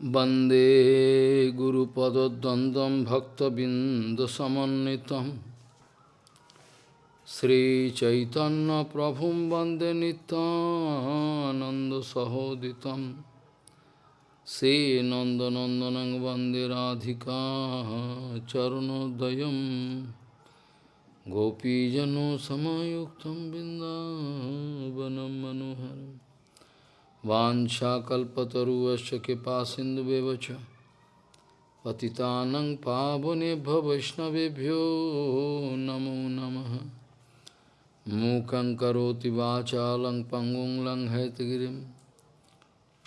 Bande Guru Pada Dandam Bhakta Bindasamanitam Sri Chaitanya Prabhum Bande Nityananda Sahoditam Se Nanda Nandanang Bande Radhika Charanodayam Gopijano Samayuktam Bindavanam Manoharam वाञ्छाकल्पतरुवश्च कृपा च। पतितानं पावनेभ्यो वैष्णवेभ्यो नमो नमः। मूकं करोति वाचालं पङ्गुं लङ्घयतगिरिं।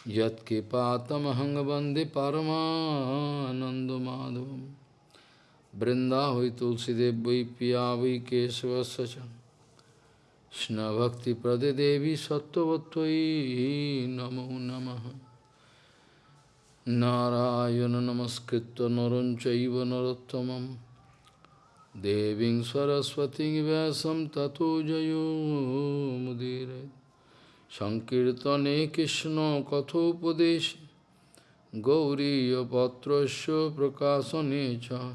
यत्कृपातमहं वंदे परमानन्दमाधवं बृन्दा वै तुलसीदेव वै पिया वै केशवस्य Krishna Devi Sattvatvai Namo Namaha Narayana Namaskritta Naranchaiva Narottamam Deving Saraswati Vyasam Tato Jayo Mudire Sankirtane Krishna Kathopadeshi Gauriya Patrasya Prakasanecha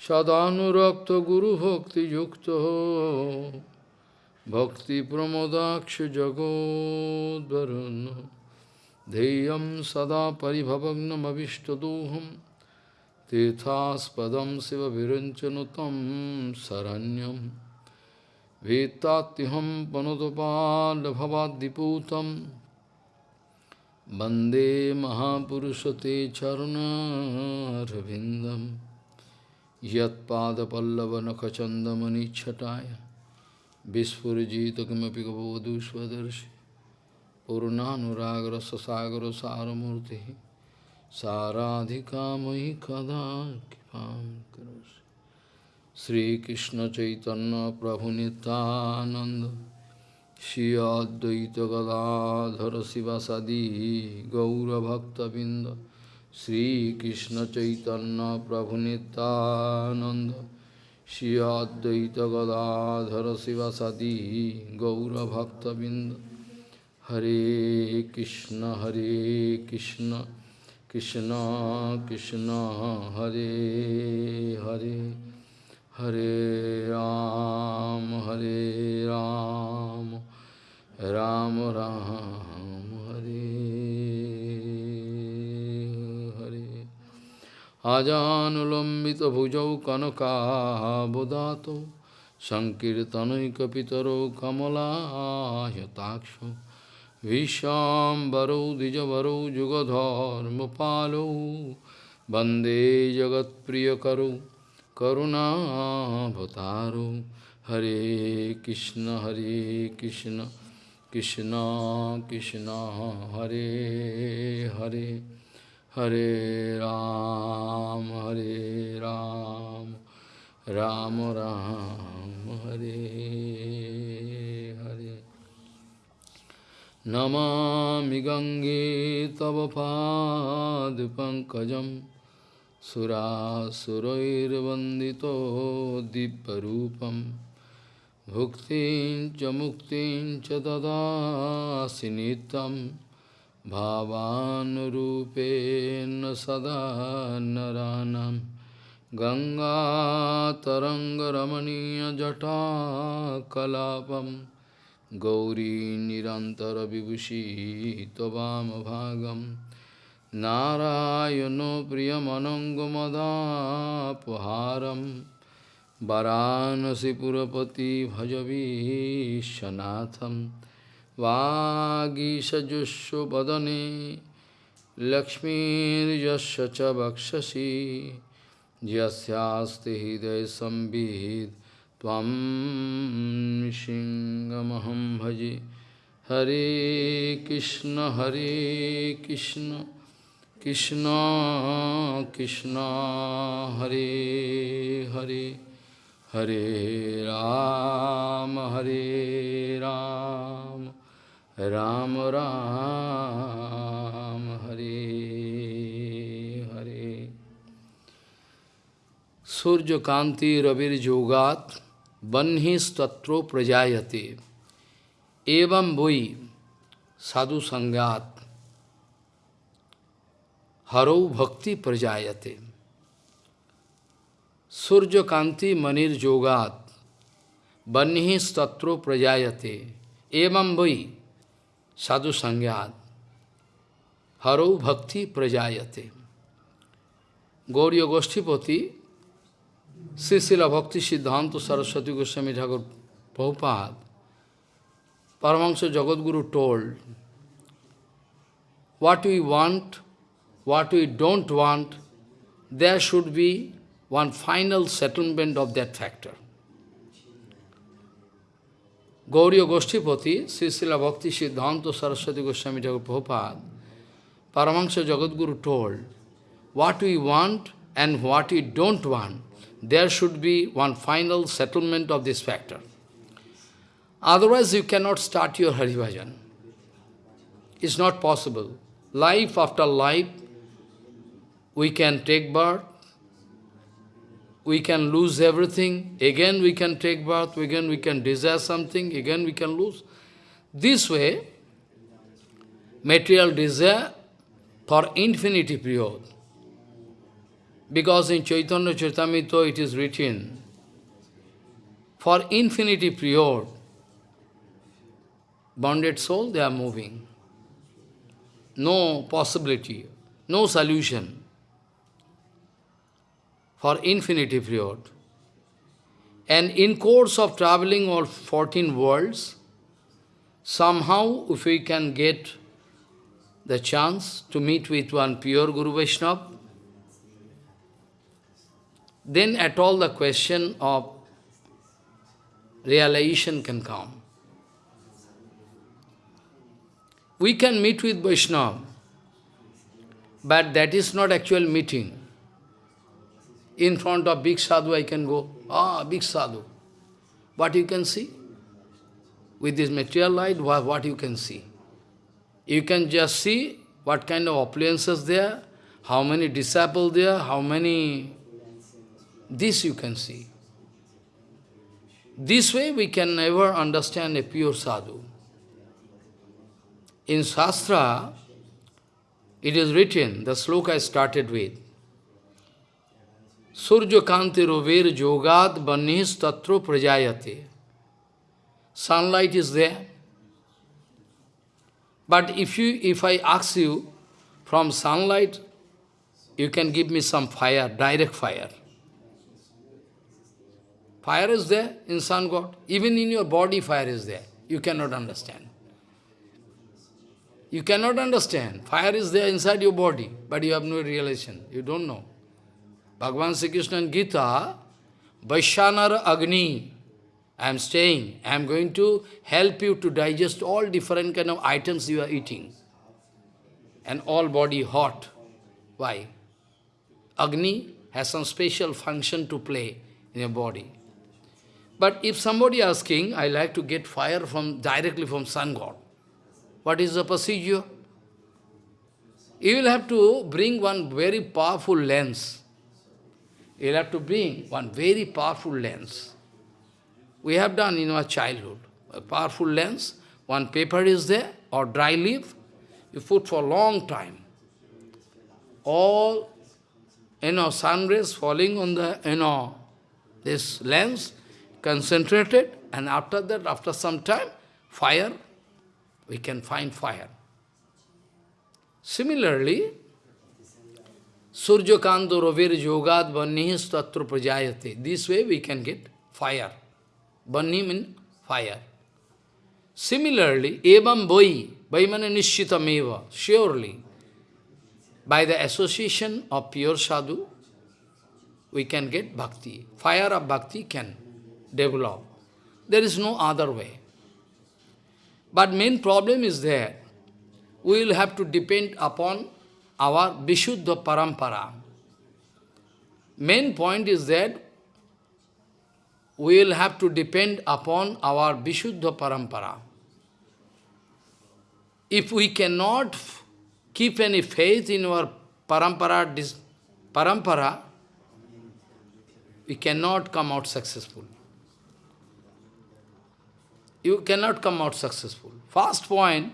Sadhanurakta Guru Bhakti Yukta भक्तिप्रमोदाक्षजगोद्वरुन् ध्येयं सदा परिभवग्नमभिष्टदोहं तीर्थास्पदं शिवविरञ्चनुतं शरण्यं वेत्तात्यहं पनुतपाल्भवाद्दिपूतं वन्दे महापुरुषते चरुणारविन्दं यत्पादपल्लवनखचन्दमनिच्छटाय Kada kipam karosi Sri Krishna Chaitanya Prabhu Nityananda Shri Advaita Gadadhara Sivasadi Gaura Bhakta Binda Sri Krishna Chaitanya Prabhu Nityananda Shri Advaita Gadadhara Sivasadi Gaura Bhakta Binda Hare Krishna Hare Krishna Krishna Krishna Hare Hare Hare Ram Ajanulambita bhujau kanakabodato Sankirtanaikapitaro kamalahayataksho Vishambaro dijavaro jugadharmapalo Bande jagat priyakaro karunabhataro Hare Krishna Hare Krishna Krishna Krishna Hare Hare Ram, Hare Ram, Ram Ram, Hare Hare. Namami Gange Tava Pankajam Sura Surair Vandito Diparupam Bhuktin Chamuktin Chadada Sinitam भावानुरूपेण सदा नरानं गङ्गातरङ्गरमणीयजटाकलापं गौरी निरन्तरविभूषी त्ववामभागं नारायणो प्रियमनङ्गमदापहारं वरानसिपुरपति भजवीशनाथम् वागीषजुष्वदने लक्ष्मीर्यस्य च वक्षसि यस्यास्ति त्वं सिंहमहं भजे। हरे कृष्ण हरे कृष्ण कृष्ण कृष्ण, हरे हरे हरे राम हरे राम। राम राम, हरे हरे। सूर्य कांति रविर जोगात रविर्योगात बन्हिस्तत्रो प्रजायते। एवं भुई, साधु संगात, हरो भक्ति प्रजायते। सूर्य कांति मनिर जोगात, बन्ही बन्हिस्तत्रो प्रजायते। एवं भुई Evam Vai Sadhu Sangyat Haro Bhakti Prajayate. Gauriya Goshtipati Sisila Bhakti Siddhanta Saraswati Goswami Thakur Prabhupada Paramahansa Jagadguru told what we want, what we don't want, there should be one final settlement of that factor. Gauriya Goshtipati, Srisila Bhakti Siddhanta Saraswati Goswami Thakur Prabhupada, Paramahansa Jagadguru told, what we want and what we don't want, there should be one final settlement of this factor. Otherwise you cannot start your Haribhajan. It's not possible. Life after life, we can take birth, we can lose everything, again we can take birth, again we can desire something, again we can lose. This way, material desire for infinity period. Because in Chaitanya Charitamrita it is written, for infinity period, bonded soul, they are moving. No possibility, no solution for infinity period. And in course of traveling all 14 worlds, somehow if we can get the chance to meet with one pure Guru Vaishnava, then at all the question of realization can come. We can meet with Vaishnava, but that is not actual meeting. In front of big sadhu I can go, ah, big sadhu. What you can see? With this material light, what you can see? You can just see what kind of appliances there, how many disciples there, how many... This you can see. This way we can never understand a pure sadhu. In Shastra, it is written, the sloka I started with, Surya Kanti Rover Jogad Banis Tatro. Sunlight is there. But if you if I ask you from sunlight, you can give me some fire, direct fire. Fire is there in sun god. Even in your body fire is there. You cannot understand. You cannot understand. Fire is there inside your body, but you have no realization. You don't know. Bhagavan Sri Krishna in Gita, Vaishyanar Agni, I am staying, I am going to help you to digest all different kind of items you are eating. And all body hot. Why? Agni has some special function to play in your body. But if somebody asking, I like to get fire from directly from sun god. What is the procedure? You will have to bring one very powerful lens. You have to bring one very powerful lens. We have done in our childhood. A powerful lens, one paper is there, or dry leaf, you put for a long time. All, you know, sun rays falling on the, you know, this lens, concentrated, and after that, after some time, fire we can find fire. Similarly, Surya Kando Rovir Yogad Vanihis Tatra Prajayate. This way we can get fire. Vanni means fire. Similarly, Evam Boi, Vaimana Nishitameva, surely, by the association of pure sadhu, we can get bhakti. Fire of bhakti can develop. There is no other way. But main problem is there. We will have to depend upon our Vishuddha Parampara. Main point is that we will have to depend upon our Vishuddha Parampara. If we cannot keep any faith in our parampara, parampara, we cannot come out successful you cannot come out successful. First point,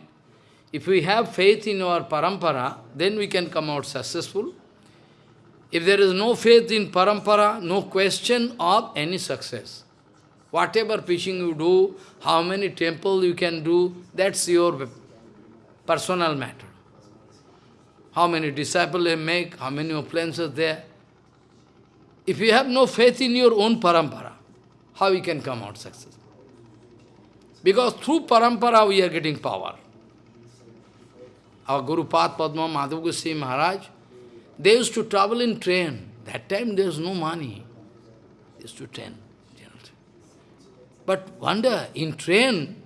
if we have faith in our parampara, then we can come out successful. If there is no faith in parampara, no question of any success. Whatever preaching you do, how many temples you can do, that's your personal matter. How many disciples you make, how many are there. If you have no faith in your own parampara, how you can come out successful? Because through parampara we are getting power. Our Guru Pad Padma Madhav Goswami Maharaj, they used to travel in train. That time there was no money. They used to train. But wonder, in train,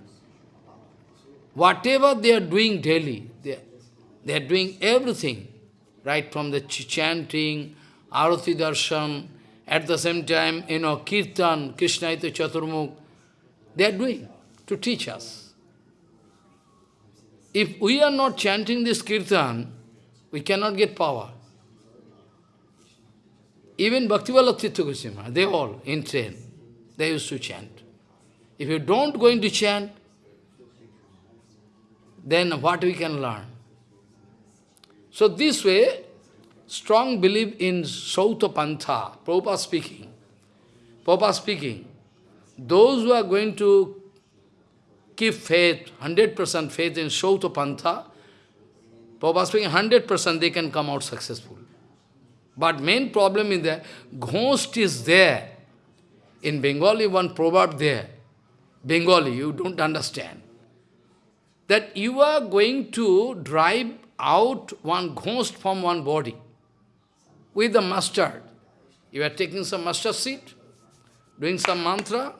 whatever they are doing daily, they, they are doing everything, right from the ch chanting, arati darshan, at the same time, you know, kirtan, Krishnaita Chaturmukh, they are doing to teach us. If we are not chanting this kirtan, we cannot get power. Even Bhaktivala Tirtha Goswami, they all in train, they used to chant. If you don't going to chant, then what we can learn? So this way, strong belief in Sauta Pantha, Prabhupada speaking. Prabhupada speaking, those who are going to keep faith, 100% faith in Sauta Pantha, Prabhupada speaking, 100% they can come out successful. But main problem is that ghost is there. In Bengali, one proverb there. Bengali, you don't understand. That you are going to drive out one ghost from one body with the mustard. You are taking some mustard seed, doing some mantra,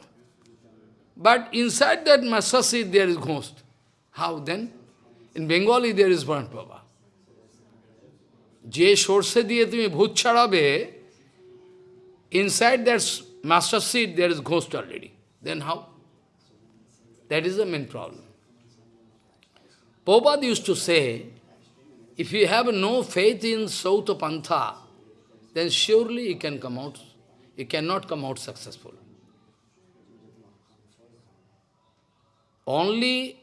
but inside that mustard seed there is ghost. How then? In Bengali there is one Baba. যে সর্ষে দিয়ে তুমি ভূত ছাড়াবে inside that master seed there is ghost already. Then how? That is the main problem. Prabhupada used to say, if you have no faith in Sauta Pantha, then surely you can come out, you cannot come out successful. Only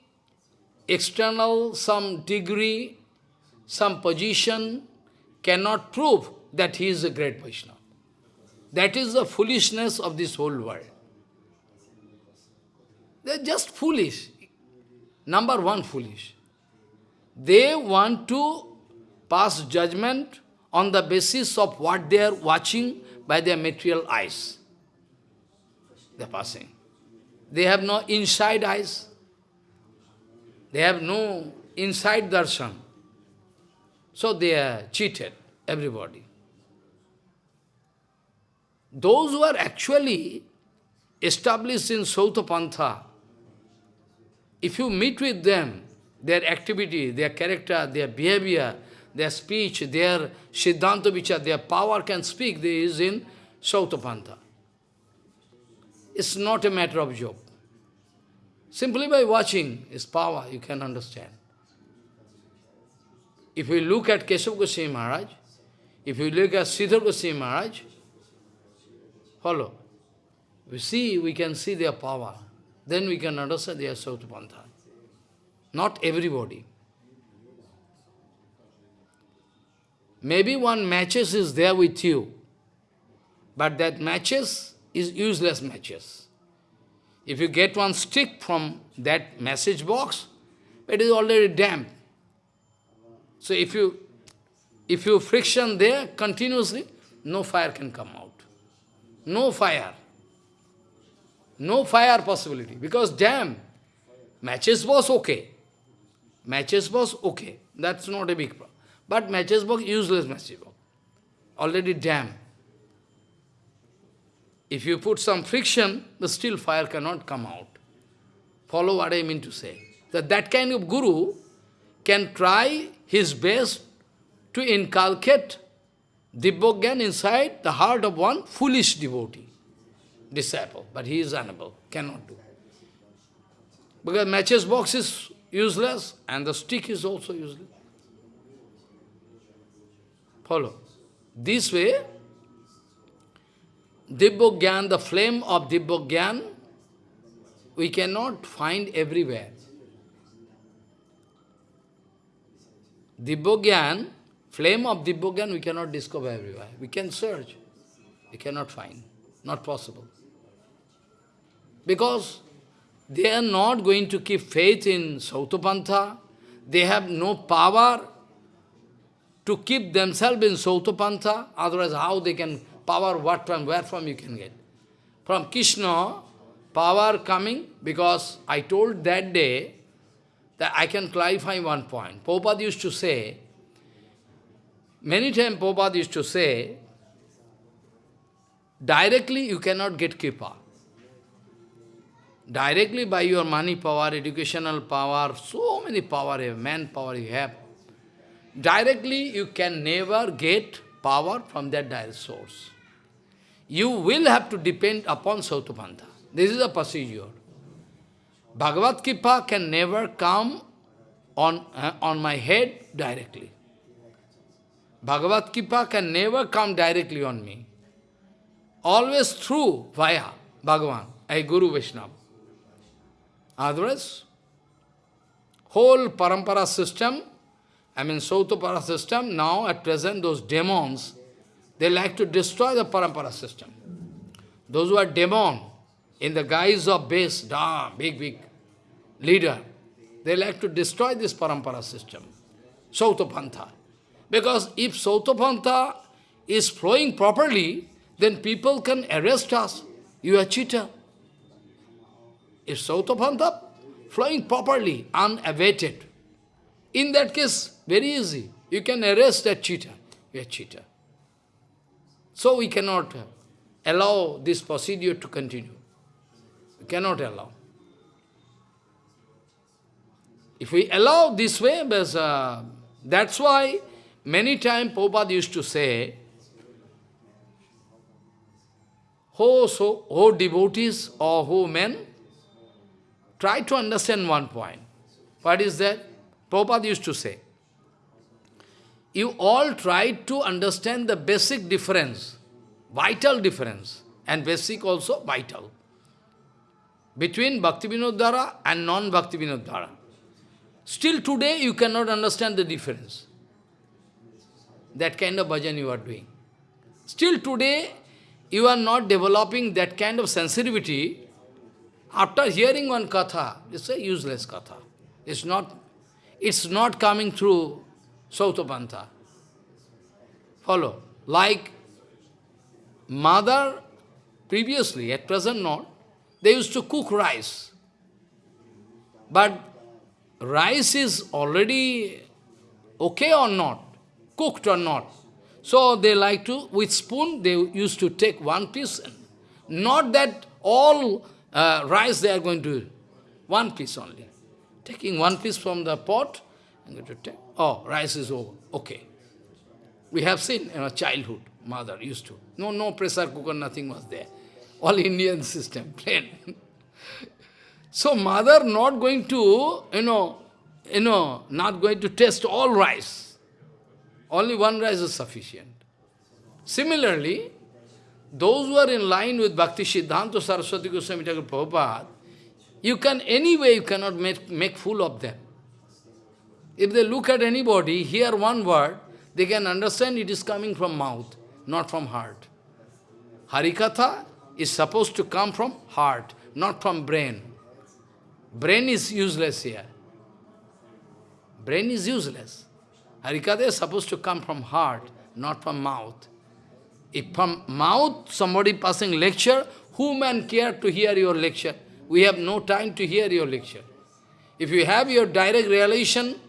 external, some degree, some position cannot prove that he is a great Vaishnava. That is the foolishness of this whole world. They are just foolish. Number one, foolish. They want to pass judgment on the basis of what they are watching by their material eyes. They are passing. They have no inside eyes. They have no inside darshan. So they are cheated, everybody. Those who are actually established in Sauta Pantha, if you meet with them, their activity, their character, their behavior, their speech, their Siddhanta Vichar, their power can speak, there is in Sautapanta. It's not a matter of joke. Simply by watching his power, you can understand. If you look at Keshav Goswami Maharaj, if you look at Sridhar Goswami Maharaj, follow. We see, we can see their power. Then we can understand their Sautapanta. Not everybody. Maybe one matches is there with you, but that matches is useless matches. If you get one stick from that message box, it is already damp. So if you if you friction there continuously, no fire can come out. No fire. No fire possibility, because damp. Matches was okay. Matches was okay. That's not a big problem. But matches box, useless matches box. Already damp. If you put some friction, the still fire cannot come out. Follow what I mean to say. That that kind of guru can try his best to inculcate Dibbogyan inside the heart of one foolish devotee, disciple. But he is unable, cannot do. Because matches box is useless and the stick is also useless. Follow. This way, Dibbogyan, the flame of Dibbogyan, we cannot find everywhere. Dibbogyan, flame of Dibbogyan we cannot discover everywhere. We can search. We cannot find. Not possible. Because they are not going to keep faith in Sautapantha. They have no power to keep themselves in Sautapantha. Otherwise, how they can power what from where from you can get? From Krishna, power coming, because I told that day that I can clarify one point. Prabhupada used to say, many times Prabhupada used to say, directly you cannot get kripa. Directly by your money power, educational power, so many power, manpower you have, directly you can never get power from that direct source. You will have to depend upon Sautapantha. This is a procedure. Bhagavad Kripa can never come on, uh, on my head directly. Bhagavad Kripa can never come directly on me. Always through, via Bhagavan, a Guru Vaishnava. Otherwise, whole parampara system, I mean Sautapara system, now at present those demons, they like to destroy the parampara system. Those who are demon, in the guise of base, da, big, big leader, they like to destroy this parampara system, Sautapantha. Because if Sautapantha is flowing properly, then people can arrest us. You are cheater. If Sautapantha flowing properly, unabated, in that case, very easy. You can arrest that cheater. You are cheater. So we cannot allow this procedure to continue. We cannot allow. If we allow this way, uh, that's why many times Prabhupada used to say, who, so, who devotees or who men, try to understand one point. What is that? Prabhupada used to say, you all try to understand the basic difference, vital difference, and basic also vital, between Bhakti Vinod and non-Bhakti Vinod Still today you cannot understand the difference. That kind of bhajan you are doing. Still today you are not developing that kind of sensitivity. After hearing one katha, it's a useless katha. It's not, it's not coming through Sautapantha. Follow. Like mother, previously, at present not, they used to cook rice. But rice is already okay or not, cooked or not. So they like to, with spoon, they used to take one piece. Not that all uh, rice they are going to, one piece only. Taking one piece from the pot, and going to take, oh, rice is over, okay. We have seen in our childhood, mother used to. No, no pressure cooker, nothing was there. All Indian system, plain. so mother not going to, you know, you know, not going to taste all rice. Only one rice is sufficient. Similarly, those who are in line with Bhakti Siddhanta Saraswati Goswami Prabhupada, you can, anyway, you cannot make, make fool of them. If they look at anybody, hear one word, they can understand it is coming from mouth, not from heart. Harikatha is supposed to come from heart, not from brain. Brain is useless here. Brain is useless. Harikatha is supposed to come from heart, not from mouth. If from mouth somebody passing lecture, who man care to hear your lecture? We have no time to hear your lecture. If you have your direct realization,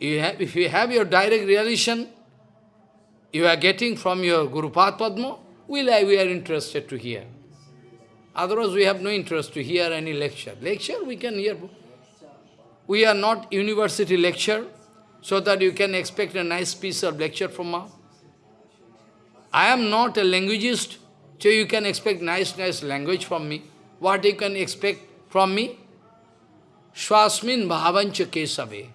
you have, if you have your direct realization, you are getting from your Guru Padma, we, we are interested to hear. Otherwise, we have no interest to hear any lecture. Lecture, we can hear. We are not university lecture, so that you can expect a nice piece of lecture from us. I am not a linguist, so you can expect nice, nice language from me. What you can expect from me? Swasmin bhavancha kesave.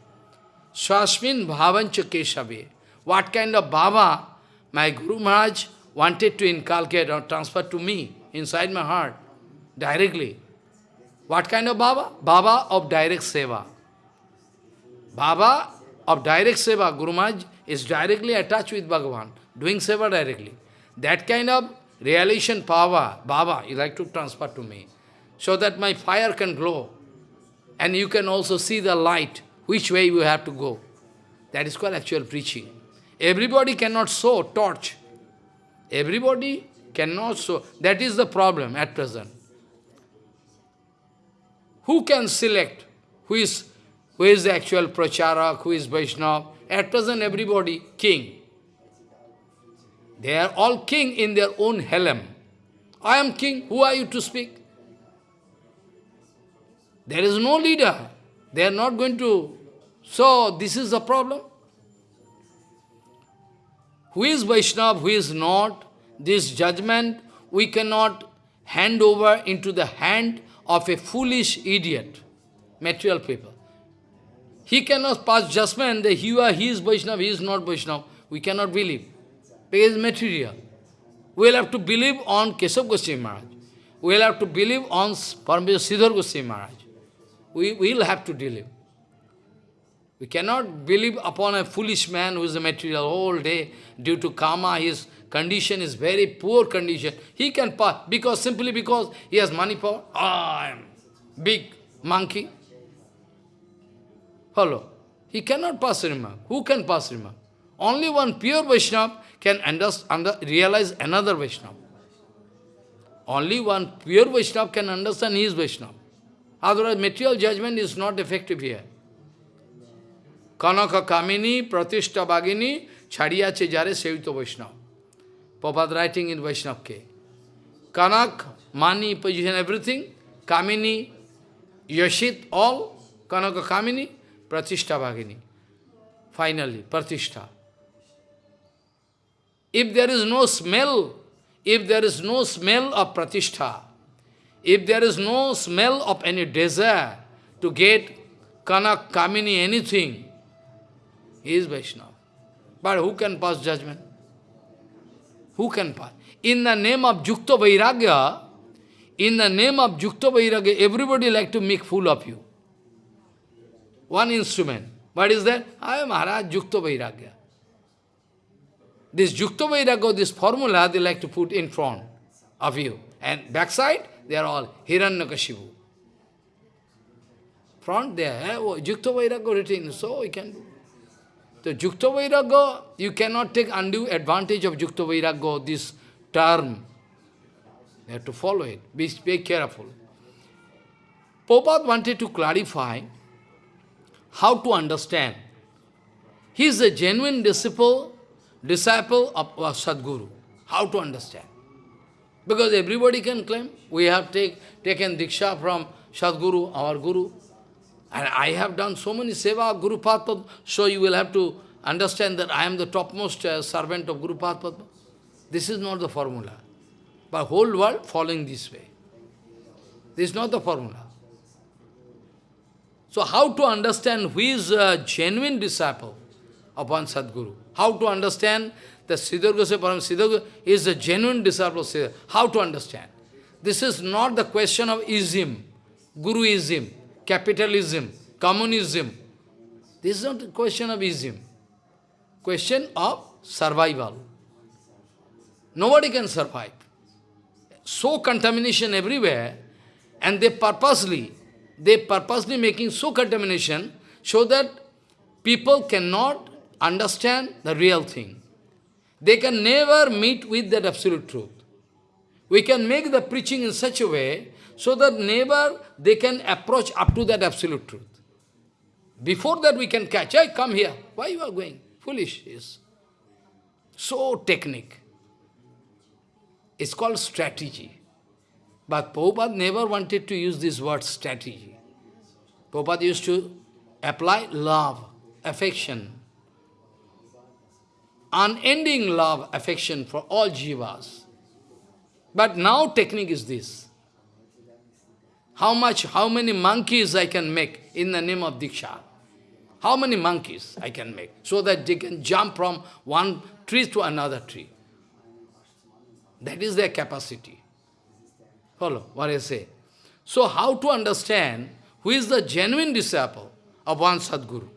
Swasmin bhavancha kesave. What kind of bhava my Guru Maharaj wanted to inculcate or transfer to me inside my heart, directly. What kind of bhava? Bhava of direct seva. Bhava of direct seva, Guru Maharaj is directly attached with Bhagavan, doing seva directly. That kind of realization power, Baba, you like to transfer to me, so that my fire can glow. And you can also see the light, which way you have to go. That is called actual preaching. Everybody cannot sow torch. Everybody cannot sow. That is the problem at present. Who can select who is, who is the actual pracharak, who is Vaishnava? At present everybody king. They are all king in their own helm. I am king, who are you to speak? There is no leader. They are not going to... So, this is the problem. Who is Vaishnava, who is not, this judgment we cannot hand over into the hand of a foolish idiot, material people. He cannot pass judgment that he, he is Vaishnava, he is not Vaishnava. We cannot believe. Because material. We will have to believe on Keshav Goswami Maharaj. We will have to believe on Parameswar Sridhar Goswami Maharaj. We will have to believe. We cannot believe upon a foolish man who is a material all day due to karma, his condition is very poor condition. He can pass, because simply because he has money power. I am big monkey. Follow. He cannot pass remark. Who can pass remark? Only one pure Vaishnava can understand, realize another Vaishnava. Only one pure Vaishnava can understand his Vaishnava. Otherwise, material judgment is not effective here. Kanaka Kamini, Pratishta Bhagini, Chadiya Chejare Sevito Vaishnava. Prabhupada writing in Vaishnava Ke Kanak, money, position, everything, Kamini, Yashit, all, Kanaka Kamini, Pratishta Bhagini. Finally, Pratishta. If there is no smell, if there is no smell of Pratishta, if there is no smell of any desire to get Kanak, Kamini, anything, he is Vaishnava. But who can pass judgment? Who can pass? In the name of Jukta Vairagya, in the name of Jukta Vairagya, everybody like to make fool of you. One instrument. What is that? I am Maharaj Jukta Vairagya. This Jukta Vairagya, this formula, they like to put in front of you. And backside, they are all Hiranyakashipu. Front there, eh? oh, Vairagya written, so we can do. The Jukta Vairagya, you cannot take undue advantage of Jukta Vairagya, this term. You have to follow it. Be, be careful. Prabhupada wanted to clarify how to understand. He is a genuine disciple, disciple of our Sadguru. How to understand? Because everybody can claim, we have take, taken Diksha from Sadguru, our Guru. And I have done so many seva Guru Padma, so you will have to understand that I am the topmost uh, servant of Guru Padma. This is not the formula. But whole world following this way. This is not the formula. So how to understand who is a genuine disciple one Sadguru? How to understand that Sridhar Goswami Param Sridhar is a genuine disciple of Sridhar? How to understand? This is not the question of ism, Guruism capitalism, communism. This is not a question of ism. Question of survival. Nobody can survive. So contamination everywhere, and they purposely, they purposely making so contamination so that people cannot understand the real thing. They can never meet with that absolute truth. We can make the preaching in such a way so that never they can approach up to that absolute truth. Before that we can catch, hey, come here. Why you are going? Foolish is. So technique. It's called strategy. But Prabhupada never wanted to use this word strategy. Prabhupada used to apply love, affection, unending love, affection for all jivas. But now technique is this. How much, how many monkeys I can make in the name of Diksha? How many monkeys I can make so that they can jump from one tree to another tree? That is their capacity. Follow what I say. So how to understand who is the genuine disciple of one Sadguru?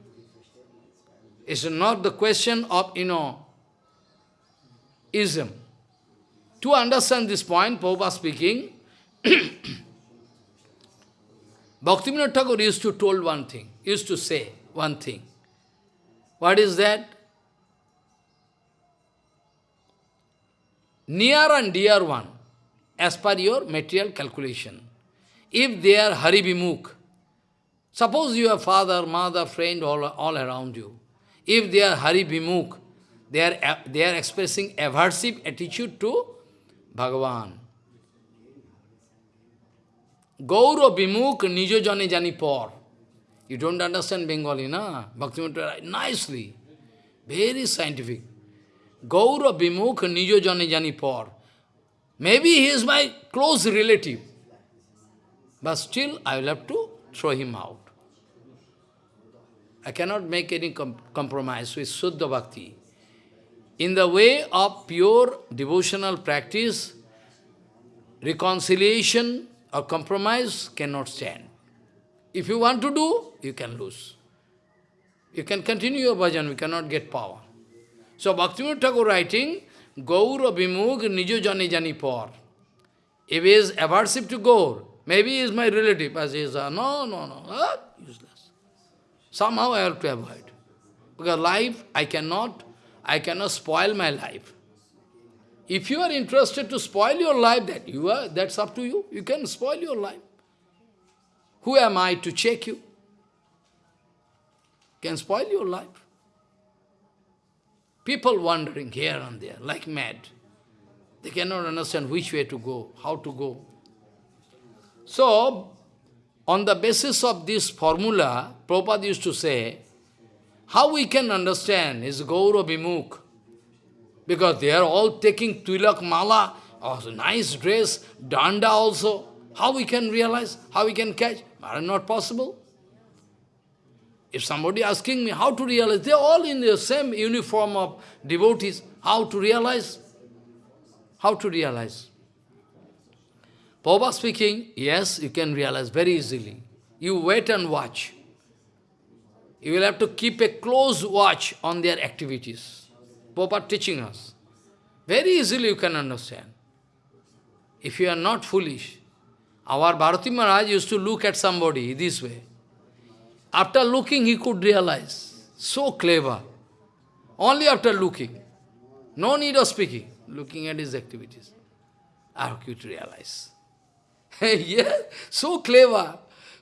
It's not the question of, you know, ism. To understand this point, Prabhupada speaking, Bhaktivinoda Thakur used to told one thing, used to say one thing. What is that? Near and dear one, as per your material calculation. If they are Haribimukh, suppose you have father, mother, friend, all, all around you. If they are Haribimukh, they are, they are expressing aversive attitude to Bhagavan. Gauro Bimukh Nijo Jane Jani Por. You don't understand Bengali, na? Bhaktivinoda nicely. Very scientific. Gaura Bimukh Nijo Jane Jani Por. Maybe he is my close relative. But still, I will have to throw him out. I cannot make any com compromise with Suddha Bhakti. In the way of pure devotional practice, reconciliation or compromise cannot stand. If you want to do, you can lose. You can continue your bhajan, we cannot get power. So Bhaktivinoda Thakur writing, Gaura Bimukh Nijo Jani Jani Por. If he is aversive to Gaur, maybe he is my relative, as he is, uh, no, no, no, uh, useless. Somehow I have to avoid. Because life, I cannot, I cannot spoil my life. If you are interested to spoil your life, that you are, that's up to you. You can spoil your life. Who am I to check you? Can spoil your life. People wandering here and there, like mad. They cannot understand which way to go, how to go. So, on the basis of this formula, Prabhupada used to say, how we can understand is Gaura Bimukh. Because they are all taking Tilak Mala, also nice dress, Danda also. How we can realize, how we can catch? Are not possible. If somebody asking me how to realize, they are all in the same uniform of devotees. How to realize? How to realize? Prabhupada speaking, yes, you can realize very easily. You wait and watch. You will have to keep a close watch on their activities. Prabhupada teaching us. Very easily you can understand. If you are not foolish. Our Bharati Maharaj used to look at somebody this way. After looking, he could realize. So clever. Only after looking. No need of speaking. Looking at his activities. How could realize? yeah, so clever.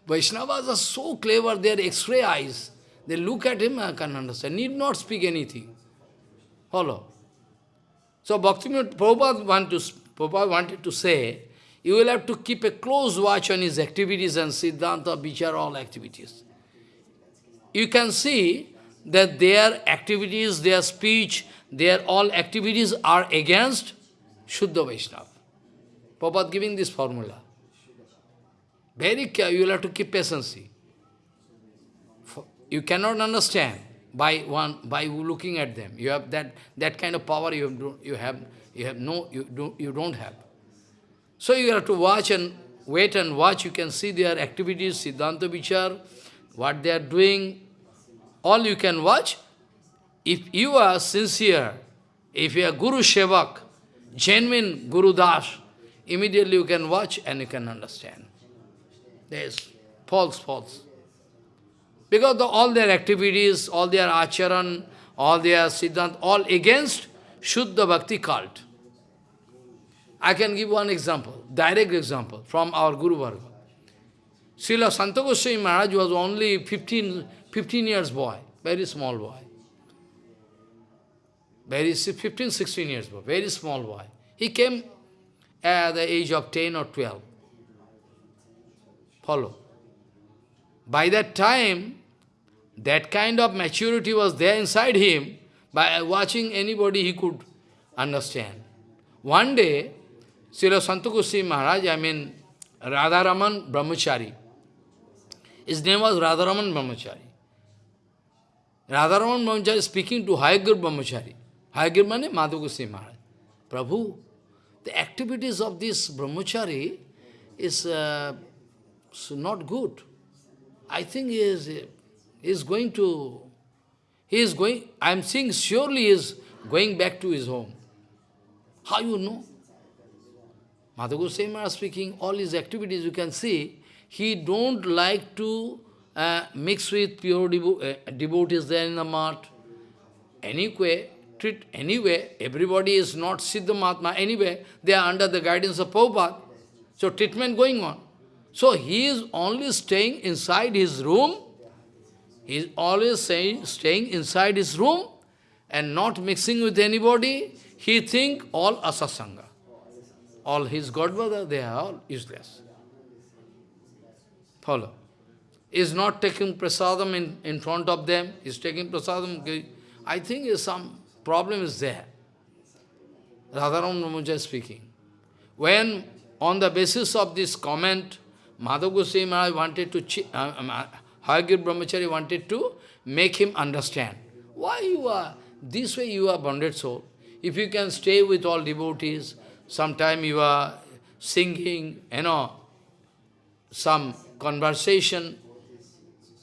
Vaishnavas are so clever, their x-ray eyes. They look at him, I can understand. Need not speak anything. Follow. So Bhaktivinoda Prabhupada, want to, Prabhupada wanted to say, you will have to keep a close watch on his activities and Siddhanta, Vichar, all activities you can see that their activities, their speech, their all activities are against Shuddha Vaishnava. Prabhupada giving this formula. Very care, you will have to keep patience. You cannot understand by one by looking at them. You have that that kind of power you have you have you have no you don't you don't have. So you have to watch and wait and watch. You can see their activities, Siddhanta Vichar, what they are doing, all you can watch. If you are sincere, if you are Guru Shevak, genuine Guru Das, immediately you can watch and you can understand. There is false, false. Because the, all their activities, all their acharan, all their siddhant, all against Shuddha Bhakti cult. I can give one example, direct example from our Guru Varga. Srila Santa Maharaj was only 15, 15 years boy, very small boy. Very 15, 16 years boy, very small boy. He came at the age of 10 or 12. Follow. By that time, that kind of maturity was there inside him, by watching anybody he could understand. One day, Srila Santakusi Maharaj, I mean Radharaman Brahmachari, his name was Radharaman Brahmachari. Radharaman Brahmachari speaking to Hayagriva Brahmachari. Hayagriva means Madhu Maharaj. Prabhu, the activities of this Brahmachari is uh, not good. I think he is, he is going to, He is going, I am seeing surely he is going back to his home. How you know? Madhu Goswami speaking, all his activities you can see, he don't like to uh, mix with pure devo uh, devotees there in the mat. Anyway, treat anyway, everybody is not Siddha Mahatma, anyway, they are under the guidance of Prabhupada. So treatment going on. So he is only staying inside his room, he is always saying, staying inside his room and not mixing with anybody. He think all asasanga. All his godbrother, they are all useless. Follow. Is not taking prasadam in, in front of them, is taking prasadam. I think some problem is there. Radharam Ramanuja speaking. When, on the basis of this comment, Madhav Goswami wanted to, uh, um, uh, Hayagriva Brahmachari wanted to make him understand. Why you are, this way you are bonded soul. If you can stay with all devotees, sometime you are singing, you know, some conversation,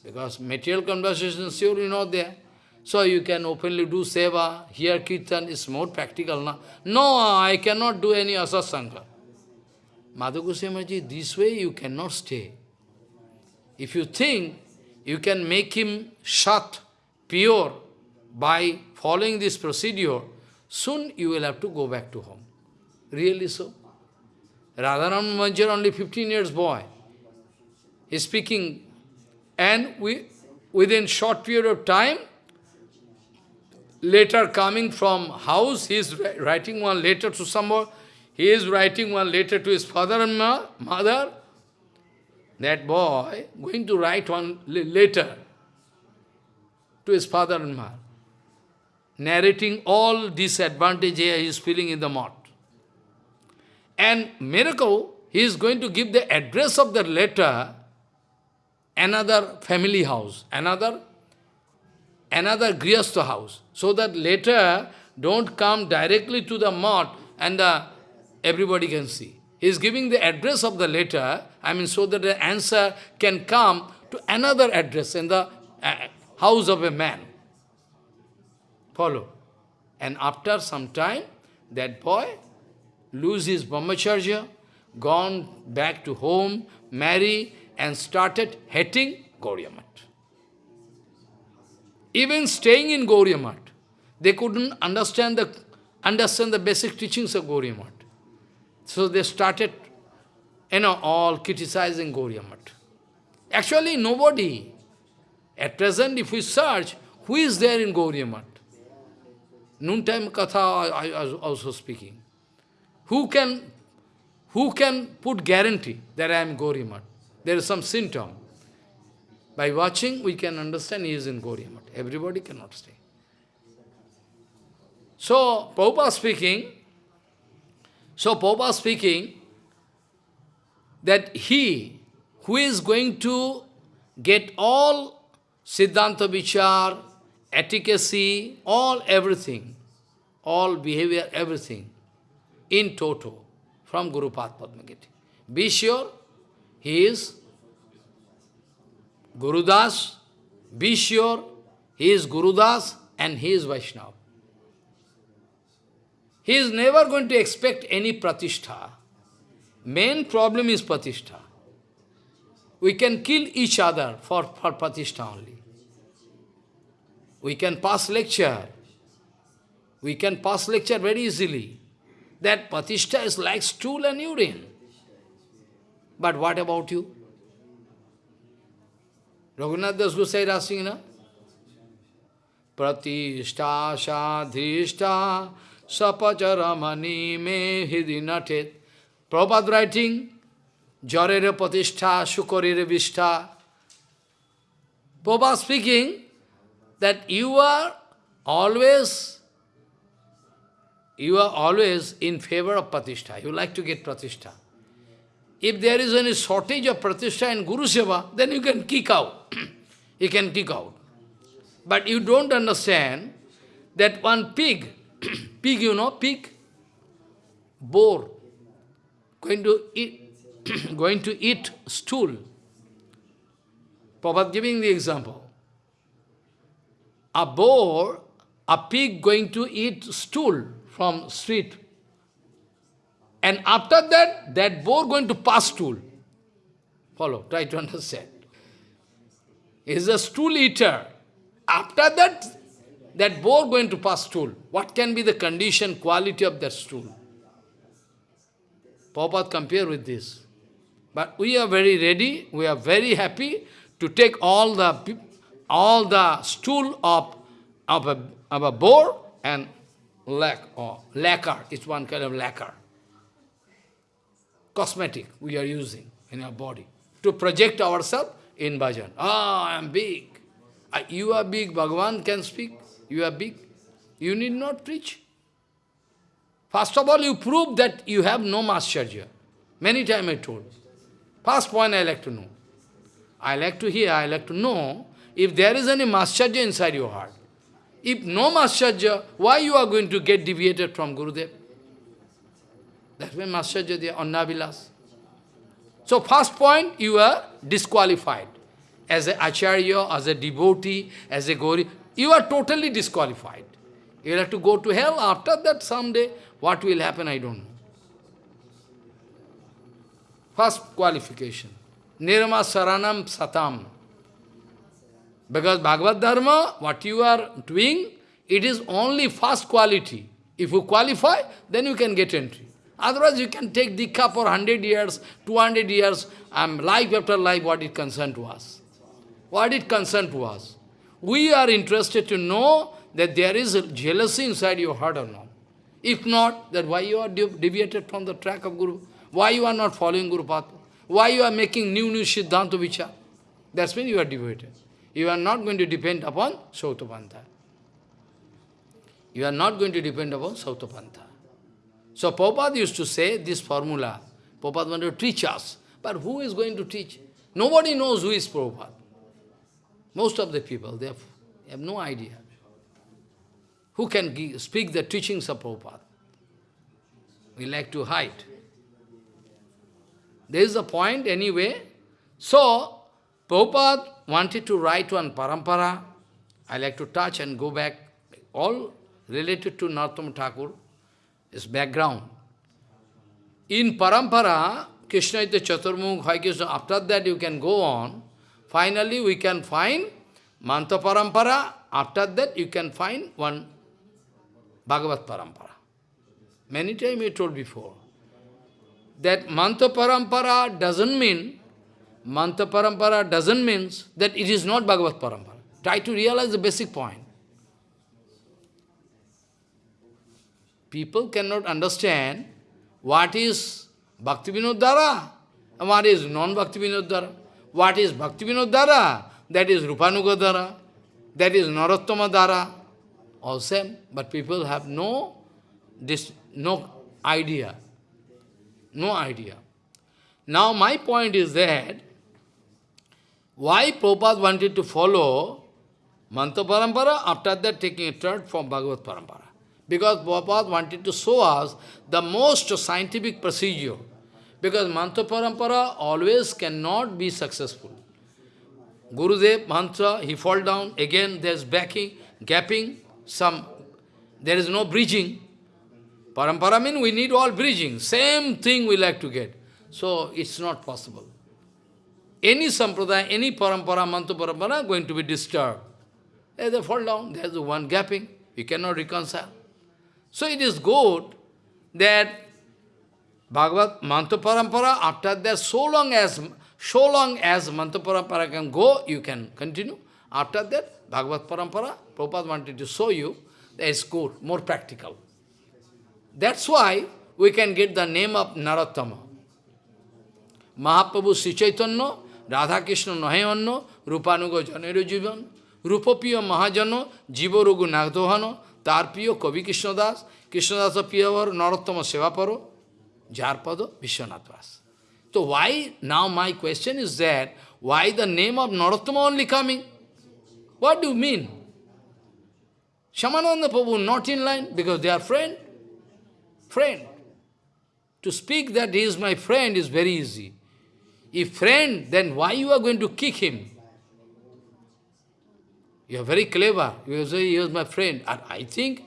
because material conversation is surely not there. So you can openly do seva, hear kirtan is more practical. No, no I cannot do any asasanga. Madhu Goswami this way you cannot stay. If you think you can make him shut, pure, by following this procedure, soon you will have to go back to home. Really so. Radharam Manjar, only 15 years boy, is speaking, and we, within short period of time, later coming from house, he is writing one letter to someone, he is writing one letter to his father and mother, that boy going to write one letter to his father and mother, narrating all disadvantages he is feeling in the Math. And miracle, he is going to give the address of the letter, another family house, another, another Grihastha house, so that letter don't come directly to the Math and the, everybody can see. He is giving the address of the letter, I mean, so that the answer can come to another address in the uh, house of a man. Follow. And after some time, that boy lose his brahmacharya, gone back to home, marry, and started hating Gauriya Math. Even staying in Gauriya Math, they couldn't understand the understand the basic teachings of Gauriya Math. So they started, you know, all criticizing Gauriya Actually, nobody. At present, if we search, who is there in Gauriya Noontime Katha, I was also speaking. Who can, who can put guarantee that I am Gauriya There is some symptom. By watching, we can understand he is in Gauriya Everybody cannot stay. So, Prabhupada speaking, so Prabhupada speaking that he who is going to get all Siddhanta Vichar, efficacy, all everything, all behavior, everything, in toto, from Guru Padmagiti. Be sure, he is Gurudas, be sure, he is Gurudas and he is Vaishnava. He is never going to expect any pratishtha. Main problem is pratishtha. We can kill each other for, for pratishtha only. We can pass lecture. We can pass lecture very easily. That pratishtha is like stool and urine. But what about you? Raghunath Das Gosai. Pratishtha sapacharamani me hidi natet. Prabhupada writing, Jarere patishtha sukarere vishtha. Prabhupada speaking that you are always you are always in favor of pratishtha. You like to get pratishtha. If there is any shortage of pratishtha in Guru Seva, then you can kick out. you can kick out. But you don't understand that one pig pig, you know, pig, boar, going to eat, going to eat stool. Prabhupada giving the example. a boar, a pig going to eat stool from street. And after that, that boar going to pass stool. Follow, try to understand. Is a stool eater. After that, that boar going to pass stool. What can be the condition, quality of that stool? Prabhupada compare with this. But we are very ready, we are very happy to take all the all the stool of, of, a, of a boar and lac or lacquer, it's one kind of lacquer. Cosmetic we are using in our body to project ourselves in bhajan. Ah, I am big. You are big, Bhagavan can speak. You are big. You need not preach. First of all, you prove that you have no mascharya. Many times I told. First point I like to know. I like to hear, I like to know if there is any mascharya inside your heart. If no mascharya, why you are going to get deviated from Gurudev? That's why mascharya there, Annavilas. So first point, you are disqualified. As an acharya, as a devotee, as a gori, you are totally disqualified. You will have to go to hell. After that, someday, what will happen, I don't know. First qualification. Nirma Saranam Satam. Because Bhagavad Dharma, what you are doing, it is only first quality. If you qualify, then you can get entry. Otherwise, you can take Diksha for 100 years, 200 years, and life after life, what it concern to us. What it concern to us. We are interested to know that there is jealousy inside your heart or not. If not, then why you are deviated from the track of Guru? Why you are not following Guru Path? Why you are making new, new Siddhanta Vichar? That's when you are deviated. You are not going to depend upon Sautapantha. You are not going to depend upon Sautapantha. So Prabhupada used to say this formula. Prabhupada wanted to teach us. But who is going to teach? Nobody knows who is Prabhupada. Most of the people, they have, no idea. Who can speak the teachings of Prabhupada? We like to hide. There is a point anyway. So, Prabhupada wanted to write one parampara. I like to touch and go back. All related to Narottama Thakur his background. In Parampara, Krishna is the Chaturmukh, after that you can go on. Finally, we can find Mantra Parampara, after that you can find one Bhagavat Parampara. Many times we told before. That Mantra Parampara doesn't mean, Mantra Parampara doesn't mean that it is not Bhagavat Parampara. Try to realize the basic point. people cannot understand what is Bhakti Vinodhara and what is non-Bhakti Vinodhara. What is Bhakti Vinodhara? That is Rupanuga Dhara. That is Narottama Dhara. All same, but people have no, this, no idea. No idea. Now my point is that, why Prabhupada wanted to follow Mantra Parampara, after that taking a turn from Bhagavad Parampara. Because Prabhupada wanted to show us the most scientific procedure. Because mantra parampara always cannot be successful. Gurudev, mantra, he fall down, again there's backing, gapping, some, there is no bridging. Parampara means we need all bridging. Same thing we like to get. So it's not possible. Any sampradaya, any parampara, mantra parampara going to be disturbed. They fall down, there's one gapping, you cannot reconcile. So it is good that Bhagavad Mantra Parampara, after that, so long as so long as Mantra Parampara can go, you can continue. After that, Bhagavad Parampara, Prabhupada wanted to show you that is good, more practical. That's why we can get the name of Narottama. Mahaprabhu Sri Chaitanya, Radha Krishna Nahayanno, Rupanuga Janero Jivan, Rupapiya Mahajano, Jiva Rugu Nagdohano, তার প্রিয় কবি কৃষ্ণদাস কৃষ্ণদাস প্রিয়বর নরোত্তম সেবা পরো Jarpado Vishwanathvas. So why, now my question is that, why the name of Narottama only coming? What do you mean? Shyamananda Prabhu not in line because they are friend. Friend. To speak that he is my friend is very easy. If friend, then why you are going to kick him? You are very clever. You say, he is my friend. And I think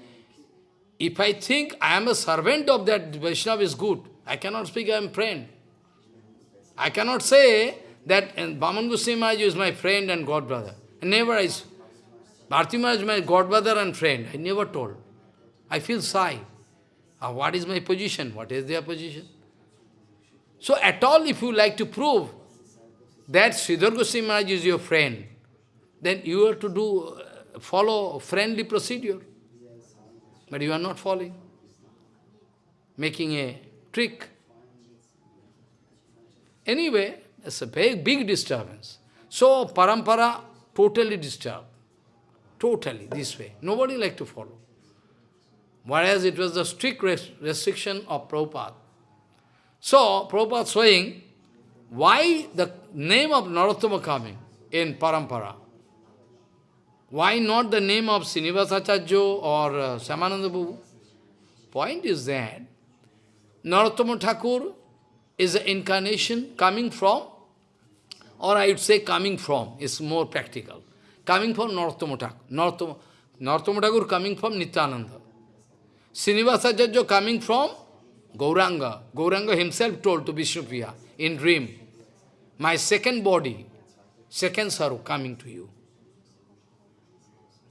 if I think I am a servant of that Vaishnava is good, I cannot speak I am friend. I cannot say that Vaman Goswami Maharaj is my friend and god brother. Never I Bharti Maharaj is my god brother and friend. I never told. I feel shy. Uh, what is my position? What is their position? So at all, if you like to prove that Sridhar Goswami Maharaj is your friend, then you have to do, uh, follow friendly procedure. But you are not following. Making a trick. Anyway, it's a very big disturbance. So, parampara totally disturbed. Totally, this way. Nobody like to follow. Whereas it was the strict restriction of Prabhupada. So, Prabhupada showing why the name of Narottama coming in Parampara. Why not the name of Srinivasacharya or uh, Shyamananda? Point is that Narottama Thakur is an incarnation coming from, or I would say coming from, is more practical. Coming from Narottama Thakur. Narottama, Thakur coming from Nityananda. Srinivasacharya coming from Gauranga. Gauranga himself told to Vishnupriya in dream, my second body, second saru coming to you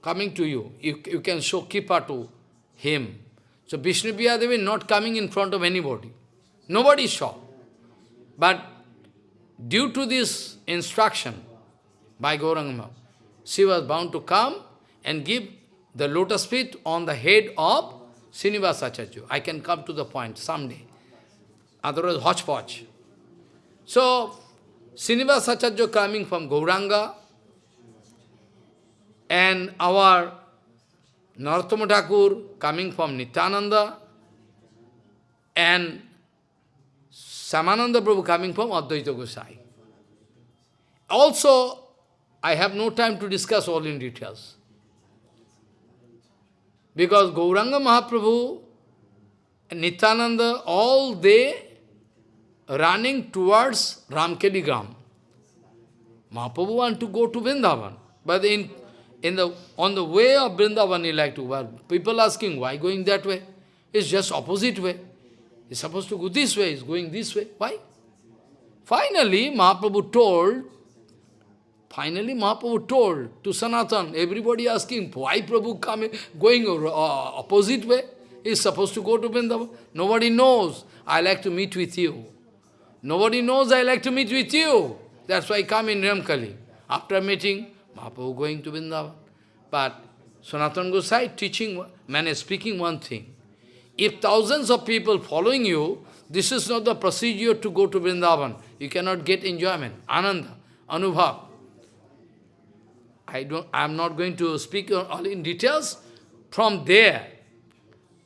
coming to you. You, you can show Kripa to him. So Vishnu Devi not coming in front of anybody. Nobody saw. But due to this instruction by Gauranga, she was bound to come and give the lotus feet on the head of Srinivasacharya. I can come to the point someday. Otherwise, hodgepodge. So, Srinivasacharya coming from Gauranga, and our Narottama Thakur coming from Nityananda and Shyamananda Prabhu coming from Advaita Gosai. Also, I have no time to discuss all in details. Because Gauranga Mahaprabhu and Nityananda, all they running towards Ramkeli Gram. Mahaprabhu want to go to Vrindavan, but in in the, on the way of Vrindavan, he like to, well, people asking, why going that way? It's just opposite way. He's supposed to go this way, he's going this way. Why? Finally, Mahaprabhu told, finally Mahaprabhu told to Sanatan, everybody asking, why Prabhu coming, going uh, opposite way? He's supposed to go to Vrindavan. Nobody knows. I like to meet with you. Nobody knows I like to meet with you. That's why I come in Ramkeli. After meeting, Mahaprabhu going to Vrindavan. But Sanatana Gosai teaching, man is speaking one thing. If thousands of people following you, this is not the procedure to go to Vrindavan. You cannot get enjoyment, ananda, anubhav. I don't, I am not going to speak all in details. From there,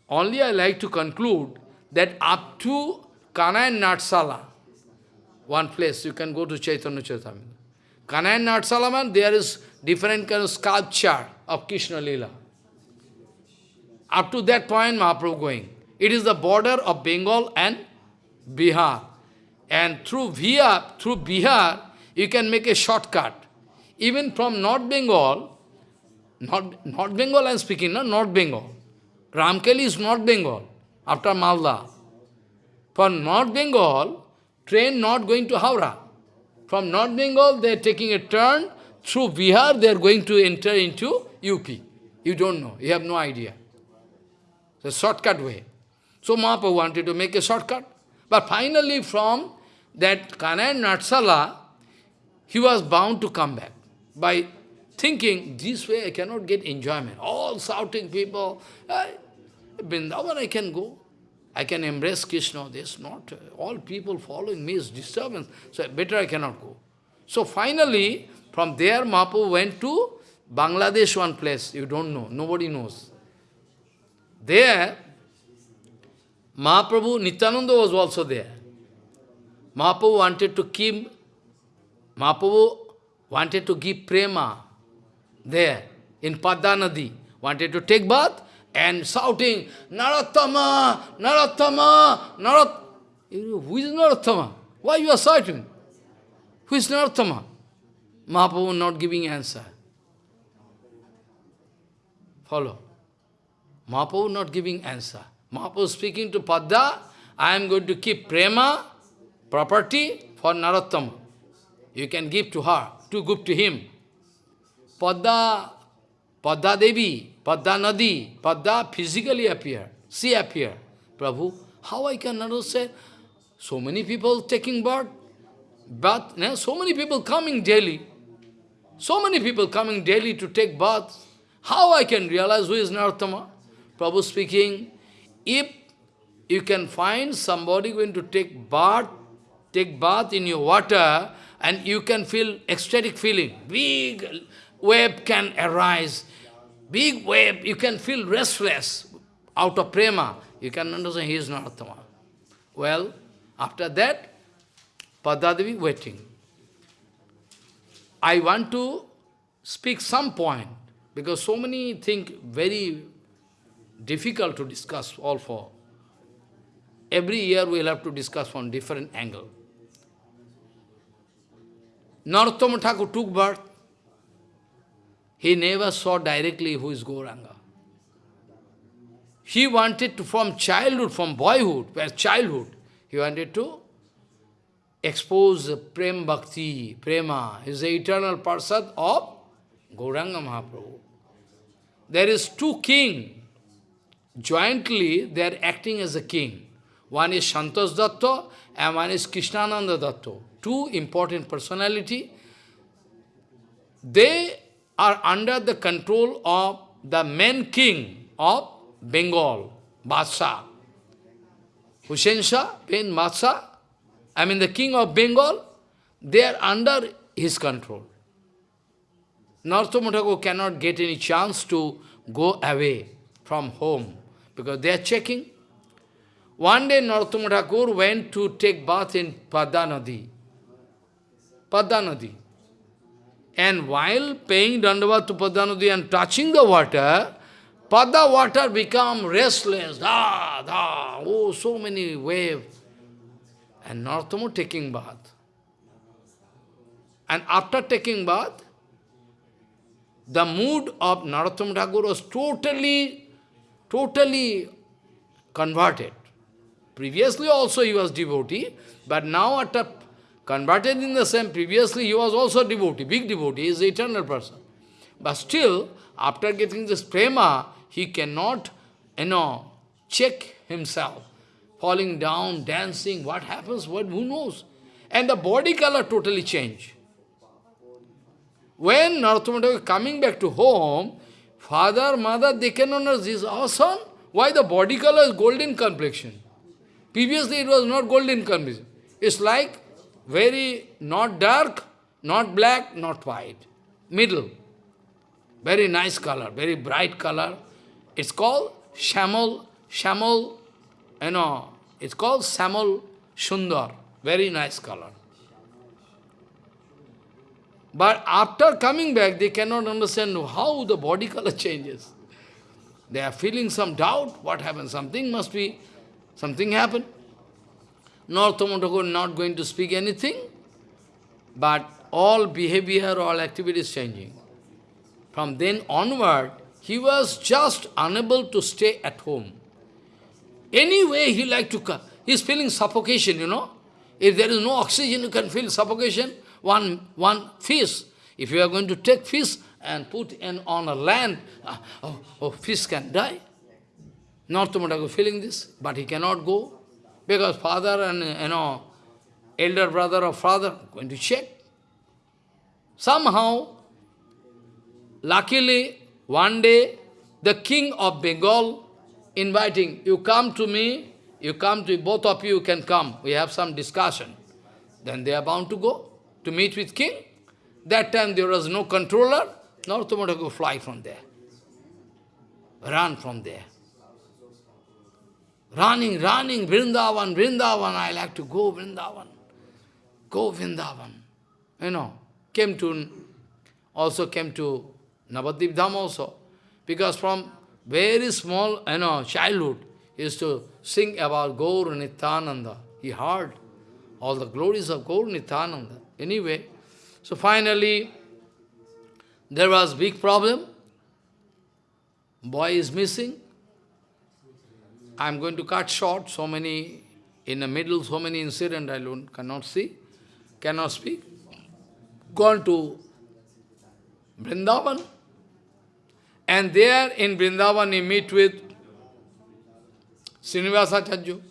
only I like to conclude that up to Kana and Natsala, one place, you can go to Chaitanya Chaitamini. Kana and Natsalaman, there is different kind of sculpture of Krishna Lila. Up to that point, Mahaprabhu going. It is the border of Bengal and Bihar. And through Bihar, through Bihar, you can make a shortcut. Even from North Bengal, North, North Bengal I am speaking, no? North Bengal. Ramkeli is North Bengal, after Malda. For North Bengal, train not going to Howrah. From North Bengal, they are taking a turn through Bihar, they are going to enter into UP. You don't know, you have no idea. A shortcut way. So Mahaprabhu wanted to make a shortcut. But finally from that Kana Natsala, he was bound to come back by thinking, this way I cannot get enjoyment. All shouting people, Vrindavan I can go. I can embrace Krishna. There's not, all people following me is disturbance. So better I cannot go. So finally, from there, Mahaprabhu went to Bangladesh, one place, you don't know, nobody knows. There, Mahaprabhu, Nityananda was also there. Mahaprabhu wanted to keep, Mahaprabhu wanted to give prema there in Padma wanted to take bath and shouting, Narottama, Narottama, Narot. Who is Narottama? Why you are shouting? Who is Narottama? Mahaprabhu not giving answer. Follow. Mahaprabhu not giving answer. Mahaprabhu speaking to Padda, I am going to keep prema, property for Narottama. You can give to her, to give to him. Padda, Padda Devi, Padda Nadi, Padda physically appear. She appear. Prabhu, how I can understand? So many people taking birth, but you so many people coming daily. So many people coming daily to take bath. How I can realize who is Narottama? Prabhu speaking, if you can find somebody going to take bath, take bath in your water, and you can feel ecstatic feeling. Big wave can arise. Big wave, you can feel restless out of prema. You can understand he is Narottama. Well, after that, Padadavi waiting. I want to speak some point, because so many think very difficult to discuss all four. Every year we will have to discuss from different angle. Narottama Thakur took birth. He never saw directly who is Gauranga. He wanted to, from childhood, from boyhood, where childhood, he wanted to expose Prem Bhakti, Prema, is the eternal Parsad of Gauranga Mahaprabhu. There is two king. Jointly, they are acting as a king. One is Santosh Datta and one is Krishnananda Datta. Two important personality. They are under the control of the main king of Bengal, Badshah. Hussein Shah, Ben Badshah, I mean the king of Bengal, they are under his control. Narottama cannot get any chance to go away from home because they are checking. One day Narottama went to take bath in Padda Nadi. Nadi. And while paying Dandavat to Padda and touching the water, Padda water become restless. Da, da, oh, so many waves. And Narottama taking bath. And after taking bath, the mood of Narottama Thakur was totally, totally converted. Previously also he was devotee, but now after converted in the same, previously he was also devotee, big devotee, is eternal person. But still, after getting this prema, he cannot, you know, check himself. Falling down, dancing, what happens, what, who knows? And the body color totally changed. When Narottama is coming back to home, father, mother, they cannot know this. Our son, why the body color is golden complexion? Previously it was not golden complexion. It's like very not dark, not black, not white. Middle. Very nice color, very bright color. It's called Shamal, Shamal, you know, it's called Samal Sundar. Very nice color. But after coming back, they cannot understand how the body color changes. They are feeling some doubt. What happened? Something must be, something happened. Thakur not going to speak anything, but all behavior, all activities changing. From then onward, he was just unable to stay at home. Anyway, he like to come. He's feeling suffocation, you know. If there is no oxygen, you can feel suffocation one, one fish. If you are going to take fish and put in on a land, uh, oh, oh, fish can die. Thakur feeling this, but he cannot go because father and, you know, elder brother or father going to check. Somehow, luckily, one day, the king of Bengal inviting, you come to me, you come to, both of you can come, we have some discussion. Then they are bound to go to meet with king. That time there was no controller, Narottama Thakur fly from there. Run from there. Running, running, Vrindavan, Vrindavan, I like to go Vrindavan. Go Vrindavan. You know, came to, also came to Navadip Dham also. Because from very small, you know, childhood, he used to sing about Gaur Nityananda. He heard all the glories of Gaur Nityananda. Anyway, so finally, there was big problem. boy is missing. I am going to cut short so many, in the middle, so many incidents I don't, cannot see, cannot speak. Gone to Vrindavan. And there in Vrindavan he meet with Srinivasacharya,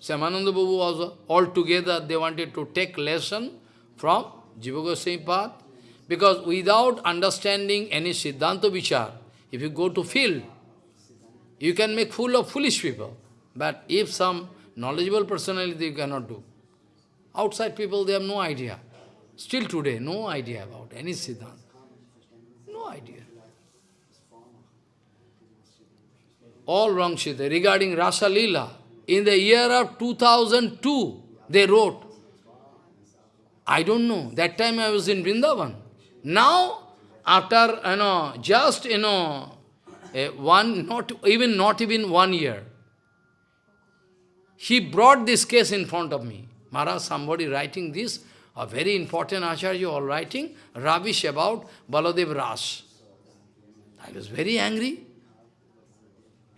Shyamananda Babu also. All together they wanted to take lesson from Jiva Goswami path. Because without understanding any Siddhanta Vichar, if you go to field, you can make fool of foolish people. But if some knowledgeable personality, you cannot do. Outside people, they have no idea. Still today, no idea about any Siddhanta. No idea. All wrong Siddhanta. Regarding Rasa Leela, in the year of 2002, they wrote. I don't know. That time I was in Vrindavan. Now, after, you know, just, you know, one, not even, not even one year, he brought this case in front of me. Maharaj, somebody writing this, a very important Acharya all writing, rubbish about Baladev Ras. I was very angry.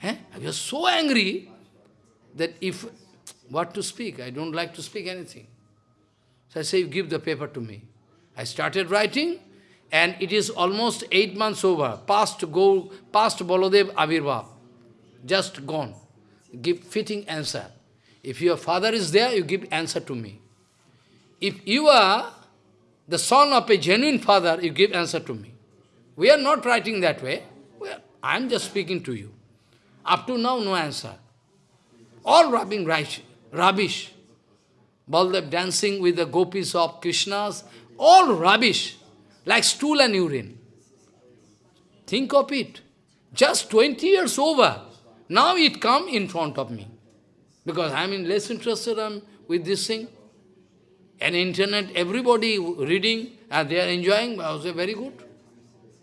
Eh? I was so angry that if, what to speak, I don't like to speak anything. So I say, you give the paper to me. I started writing, and it is almost eight months over, past go, past Baladev Avirbhav, just gone. Give fitting answer. If your father is there, you give answer to me. If you are the son of a genuine father, you give answer to me. We are not writing that way. I am just speaking to you. Up to now, no answer. All rubbing rubbish. Baldev dancing with the gopis of Krishna's, all rubbish like stool and urine. Think of it. Just 20 years over. Now it come in front of me. Because I am in less interested um, with this thing. And internet, everybody reading and they are enjoying. I say, very good.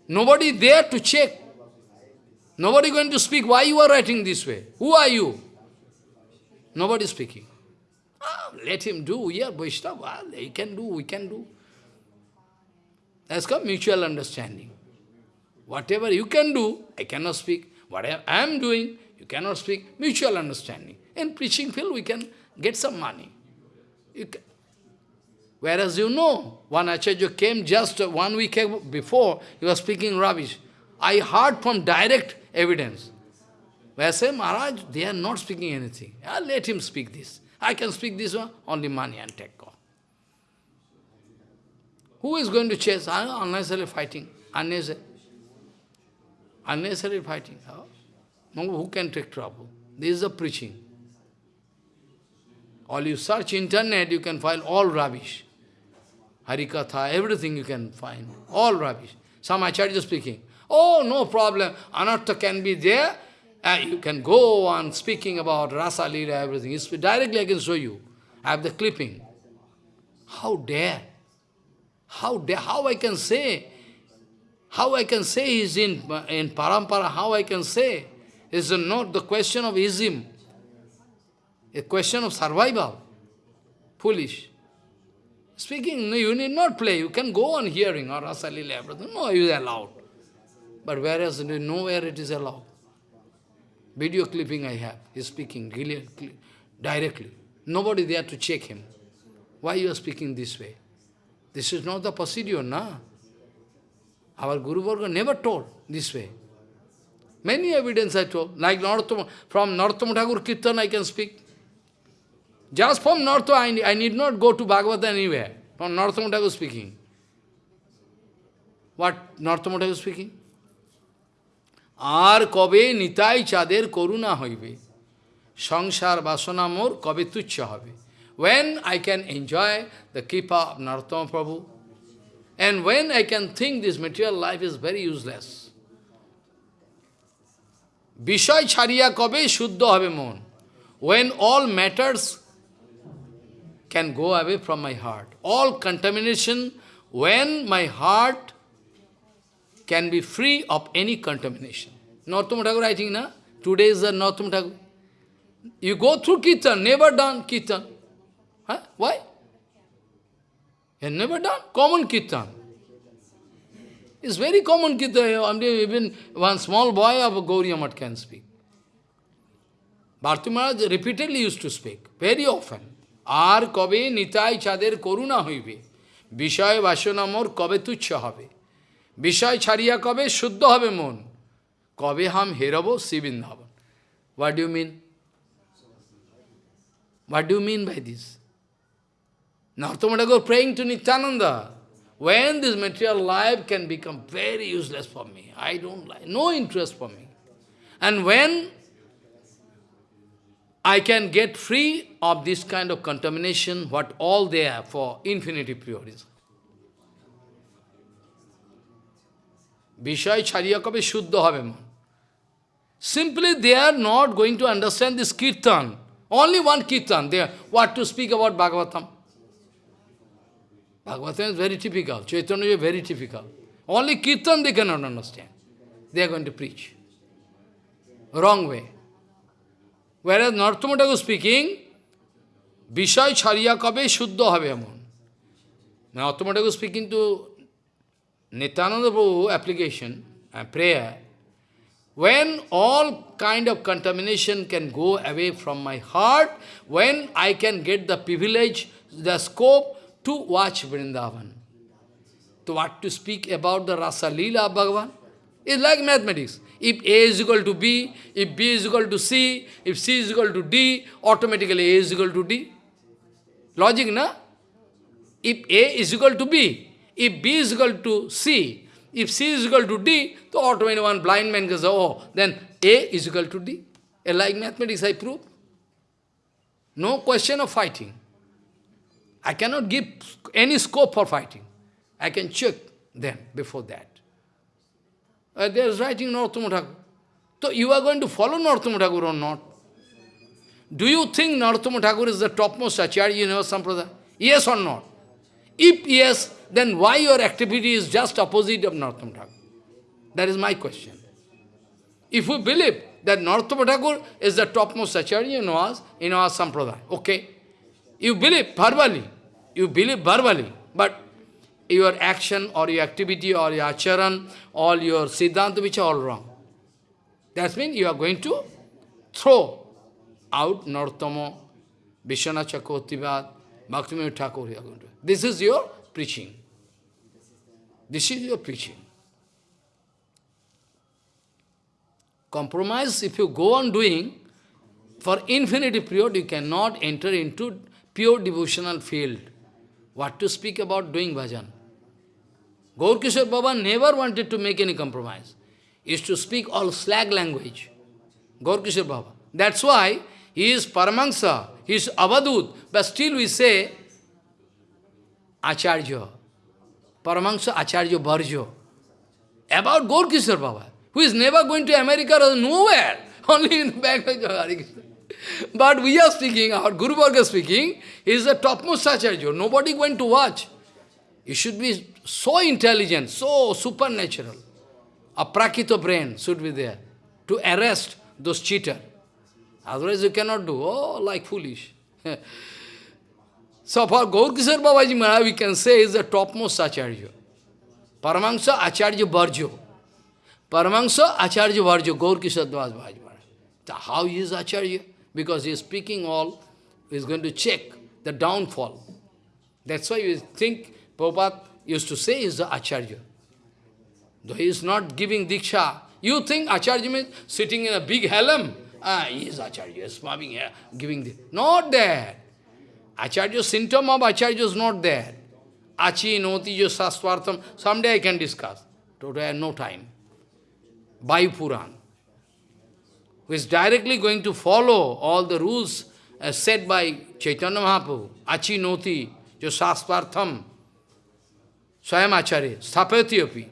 Nobody there to check. Nobody going to speak. Why you are writing this way? Who are you? Nobody speaking. Ah, let him do. Yeah, Vaishnava, he can do, we can do. That's called mutual understanding. Whatever you can do, I cannot speak. Whatever I am doing, you cannot speak. Mutual understanding. In preaching field, we can get some money. Whereas you know, one Acharya came just one week before, he was speaking rubbish. I heard from direct evidence. Where I say, Maharaj, they are not speaking anything. I'll let him speak this. I can speak this one, only money and off. Who is going to chase? Unnecessary fighting. Unnecessary. Unnecessary fighting. Who can take trouble? This is the preaching. All you search internet, you can find all rubbish. Harikatha, everything you can find. All rubbish. Some acharya speaking. Oh, no problem. Anartha can be there. Uh, you can go on speaking about Rasa Leela, everything. It's, directly I can show you. I have the clipping. How dare? How, how I can say, how I can say he's in, in parampara, how I can say? It's not the question of ism, a question of survival. Foolish. Speaking, you need not play, you can go on hearing or Rasalila, everything. No, you are allowed. But whereas nowhere it is allowed. Video clipping I have, he's speaking really, directly. Nobody there to check him. Why you are speaking this way? This is not the procedure, na? Our Guru Varga never told this way. Many evidence I told, like Narottama, from Narottama Thakur Kirtan I can speak. Just from Narottama, I, I need not go to Bhagavad anywhere. From Narottama Thakur speaking. What Narottama Thakur speaking? আর কবে নিতাই চাঁদের করুণা হইবে সংসার বাসনা মোর কবে তুচ্ছ হবে when I can enjoy the kripa of Narottama Prabhu, and when I can think this material life is very useless. Vishay chariya kabe shuddha habe mon. When all matters can go away from my heart. All contamination, when my heart can be free of any contamination. Narottama Thakur writing, na? Today is the Narottama Thakur. You go through Kirtan, never done Kirtan. Huh? Why? You never done common kirtan. It's very common Kirtan. Even one small boy of Gauriya Math can speak. Bharti Maharaj repeatedly used to speak, very often. আর কবে নিতাই চাঁদের করুণা হইবে বিষয় বাসনা মোর কবে তুচ্ছ হবে বিষয় ছাড়িয়া কবে শুদ্ধ হবে মন কবে হাম হেরব Sri Vrindavan What do you mean? What do you mean Narottam Thakur praying to Nityananda. When this material life can become very useless for me, I don't like, no interest for me. And when I can get free of this kind of contamination, what all they for infinity purities. Vishay chariyakabe shuddha have. Simply they are not going to understand this kirtan. Only one kirtan. They are, what to speak about Bhagavatam? Bhagavatam is very typical. Chaitanya is very typical. Only kirtan they cannot understand. They are going to preach. Wrong way. Whereas Narottama Thakur speaking, Vishay Chariya Kabe Shuddha Habe Amon. Narottama Thakur speaking to Nityananda Prabhu application and prayer, when all kind of contamination can go away from my heart, when I can get the privilege, the scope to watch Vrindavan. To what to speak about the Rasa Leela of Bhagavan? It's like mathematics. If A is equal to B, if B is equal to C, if C is equal to D, automatically A is equal to D. Logic, na? If A is equal to B, if B is equal to C, if C is equal to D, so automatically one blind man goes, oh, then A is equal to D. Like mathematics, I prove. No question of fighting. I cannot give any scope for fighting. I can check them before that. Uh, there is writing Narottama umm Thakur. So you are going to follow Narottama umm Thakur or not? Do you think Narottama umm Thakur is the topmost acharya in our sampradaya? Yes or not? If yes, then why your activity is just opposite of Narottama Thakur? That is my question. If we believe that Narottama Thakur is the topmost acharya in our, in okay? You believe verbally, you believe verbally, but your action or your activity or your acharan, all your siddhanta, which are all wrong. That means you are going to throw out Narottama, Vishwanath Chakravartivad, Bhaktivinoda Thakur. You are going to. This is your preaching. This is your preaching. Compromise, if you go on doing, for infinity period, you cannot enter into pure devotional field. What to speak about doing bhajan? Gaur Kishore Baba never wanted to make any compromise. He used to speak all slag language. Gaur Kishore Baba. That's why he is Paramahansa, he is Avadut, but still we say Acharya. Paramahansa Acharya Bharjo. About Gaur Kishore Baba, who is never going to America or nowhere, only in the back of Hare Krishna. But we are speaking, our Guru Varga speaking, he is the topmost Acharya. Nobody going to watch. You should be so intelligent, so supernatural. A prakito brain should be there to arrest those cheaters. Otherwise you cannot do, oh, like foolish. so for Gaur Kishore Babaji Maharaj, we can say is the topmost Acharya. Paramahansa Acharya Bharjo. Paramahansa Acharya Bharjo, Gaur Kishore Babaji Maharaj. So how is Acharya? Because he is speaking all, he is going to check the downfall. That's why you think Prabhupada used to say is the Acharya. Though he is not giving Diksha, you think Acharya means sitting in a big helm? Ah, he is Acharya, smiling here, giving this. Not there. Acharya, symptom of Acharya is not there. Achi, Noti, Sastvartam, someday I can discuss. Today I have no time. Vayu Puran, who is directly going to follow all the rules as said by Chaitanya Mahaprabhu. Achi, Noti, Jo, Sastvartam, Swayam Acharya, Sthapati api.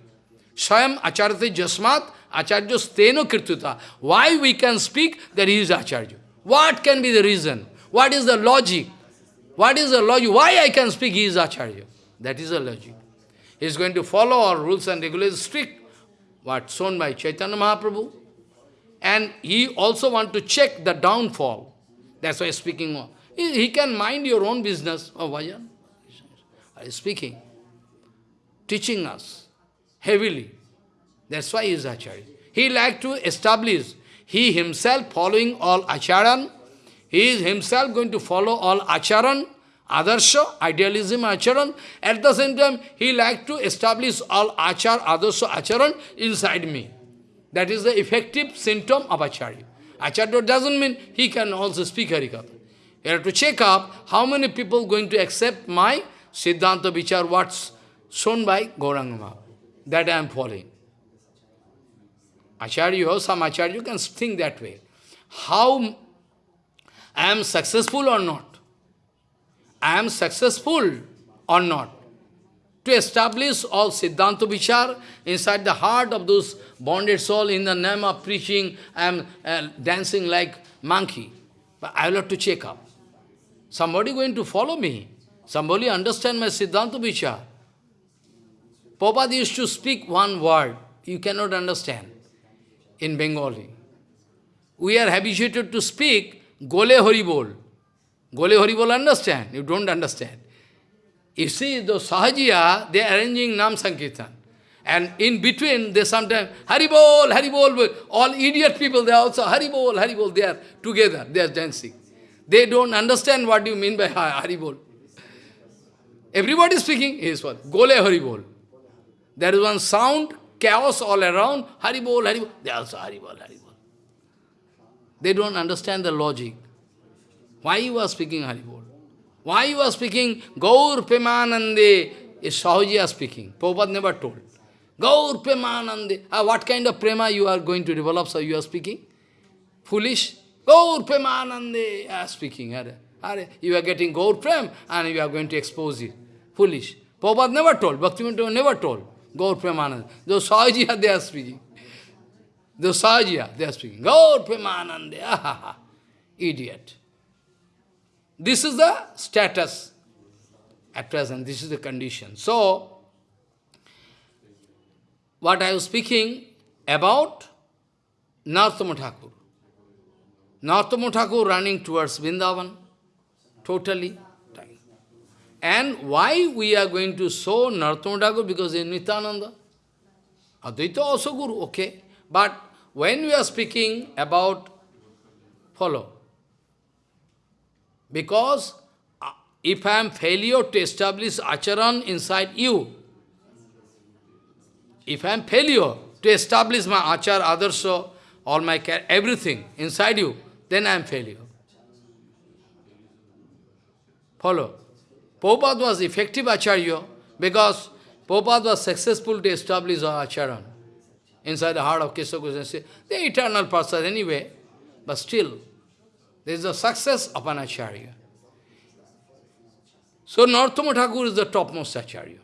Swayam Acharya Jasmat, Acharya Steno Kirtuta. Why we can speak that he is Acharya? What can be the reason? What is the logic? What is the logic? Why I can speak he is Acharya? That is the logic. He is going to follow our rules and regulations strict, what shown by Chaitanya Mahaprabhu. And he also want to check the downfall. That's why speaking more. He, he can mind your own business. Oh, Vajan. Speaking teaching us, heavily. That's why he is Acharya. He like to establish, he himself following all Acharan, he is himself going to follow all Acharan, Adarsha, idealism, Acharan. At the same time, he like to establish all Achar, Adarsha, Acharan inside me. That is the effective symptom of Acharya. Acharya doesn't mean he can also speak Harikatha. You have to check up how many people going to accept my Siddhanta Vichar, what's shown by Gauranga That I am following. Acharya, some Acharya can think that way. How I am successful or not? I am successful or not? To establish all Siddhanta Vichar inside the heart of those bonded soul in the name of preaching, I am uh, dancing like monkey. But I will have to check up. Somebody going to follow me. Somebody understand my Siddhanta Vichar. Prabhupada used to speak one word. You cannot understand in Bengali. We are habituated to speak Gole Haribol. Gole Haribol understand? You don't understand. You see, the Sahajiya, they are arranging Nam Sankirtan. And in between, they sometimes, Haribol, Haribol, all idiot people, they also Haribol, Haribol, they are together, they are dancing. They don't understand what you mean by Haribol. Everybody is speaking is what? Gole Haribol. There is one sound, chaos all around, Haribol, Haribol. They also Haribol, Haribol. They don't understand the logic. Why you are speaking Haribol? Why you are speaking Gaur Premanande? Is Sahajiya speaking. Prabhupada never told. Gaur Premanande. Ah, what kind of prema you are going to develop, so you are speaking? Foolish? Gaur Premanande. Ah, speaking. Are, are, you are getting Gaur Prem and you are going to expose it. Foolish. Prabhupada never told. Bhaktivinoda never told. Gaur Premanande. Those Sahajiya they are speaking. The Sahajiya, they are speaking. Gaur Premanande, ah, idiot. This is the status at present, this is the condition. So, what I was speaking about Narottama Thakur. Thakur running towards Vrindavan, totally. And why we are going to show Narottama Thakur? Because in Nityananda. Advaita also Guru, okay. But when we are speaking about, follow, because uh, if I am failure to establish acharan inside you, if I am failure to establish my achar, adarsha, all my care, everything inside you, then I am failure. Follow. Prabhupada was effective acharya because Prabhupada was successful to establish our acharan inside the heart of Kesha. They are eternal person anyway, but still, there is a success of an acharya. So Narottama Thakur is the topmost acharya.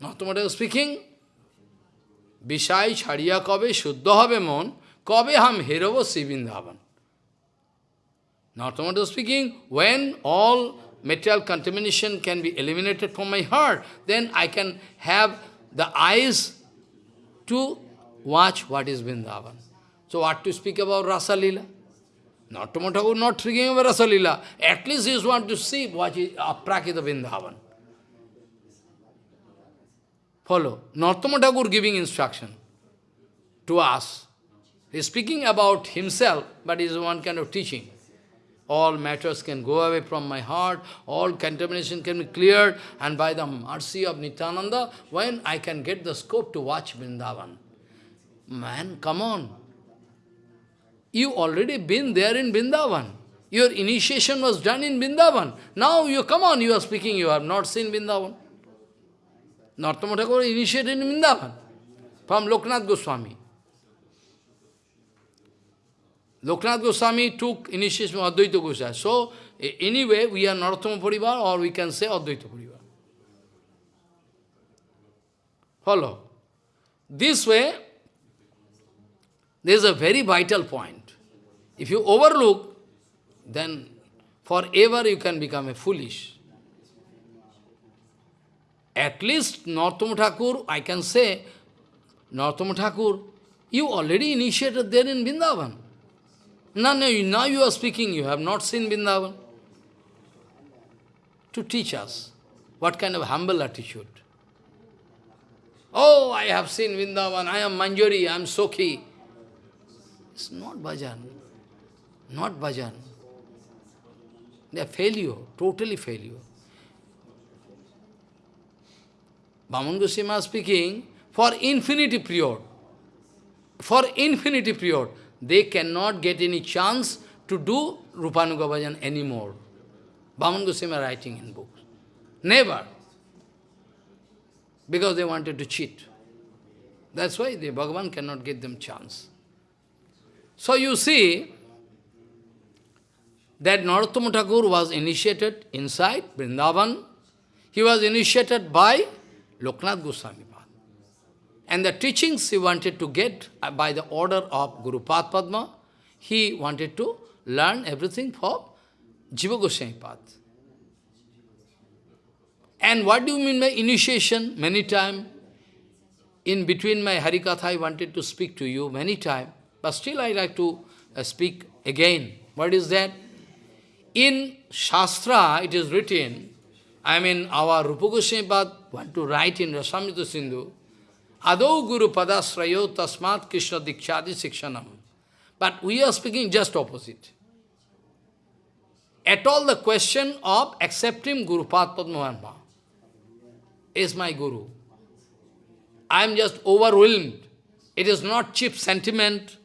Narottama Thakur speaking, Bishai chariya kabe shuddha habe mon, kabe ham heravo sivindhavan. Narottama Thakur speaking, when all material contamination can be eliminated from my heart, then I can have the eyes to watch what is Vrindavan. So what to speak about Rasa Lila? Not Thakur not speaking about Rasa Lila. At least he want to see what is uh, Aprakrita Vrindavan. Follow. Narottama Thakur giving instruction to us. He is speaking about himself, but is one kind of teaching. All matters can go away from my heart, all contamination can be cleared, and by the mercy of Nityananda, when I can get the scope to watch Vrindavan. Man, come on. You already been there in Vrindavan. Your initiation was done in Vrindavan. Now you come on, you are speaking, you have not seen Vrindavan. Narottama Thakur initiated in Vrindavan from Loknath Goswami. Loknath Goswami took initiation from Advaita Goswami. So, anyway, we are Narottama Parivar or we can say Advaita Parivar. Follow. This way, there is a very vital point. If you overlook, then forever you can become a foolish. At least Narottama Thakur, I can say, Narottama Thakur, you already initiated there in Vrindavan. No, no, now you are speaking, you have not seen Vrindavan. To teach us what kind of humble attitude. Oh, I have seen Vrindavan, I am Manjari, I am Sokhi. It's not bhajan. Not bhajan. They are failure, totally failure. Bhaman Goswami speaking, for infinity period, for infinity period, they cannot get any chance to do Rupanuga Bhajan anymore. Bhaman Goswami writing in books. Never. Because they wanted to cheat. That's why the Bhagavan cannot give them chance. So you see that Narottama Thakur was initiated inside Vrindavan. He was initiated by Loknath Goswami And the teachings he wanted to get uh, by the order of Guru Padma, he wanted to learn everything from Jiva Goswami And what do you mean by initiation? Many times, in between my Harikatha, I wanted to speak to you many times, but still I like to uh, speak again. What is that? In Shastra, it is written, I mean, our Rupa Goswami want to write in Rasamrita Sindhu, Adau Guru Padasrayo Tasmat Krishna Dikshadi Sikshanam. But we are speaking just opposite. At all the question of accepting Guru Padma is my Guru. I am just overwhelmed. It is not cheap sentiment.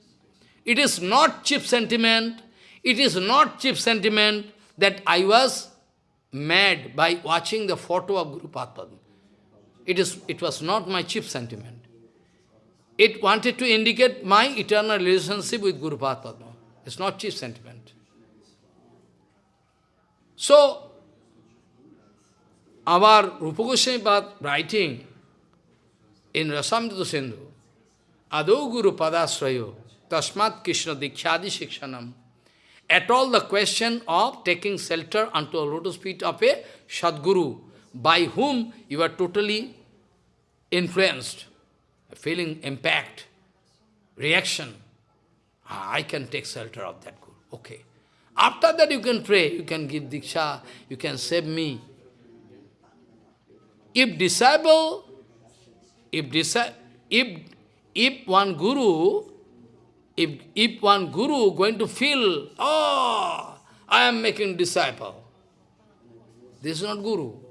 It is not cheap sentiment. It is not cheap sentiment that I was mad by watching the photo of Guru Padma. It, is, it was not my chief sentiment. It wanted to indicate my eternal relationship with Guru Padma. It's not chief sentiment. So, our Rupa Goswami writing in Rasamrita Sindhu, Ado Guru Padasrayo, Tasmat Krishna Dikshadi Shikshanam, at all the question of taking shelter unto a lotus feet of a Sadguru, by whom you are totally influenced, feeling impact, reaction. Ah, I can take shelter of that Guru. Okay. After that you can pray, you can give Diksha, you can save me. If disciple, if, if, if one Guru, if, if one Guru going to feel, oh, I am making disciple, this is not Guru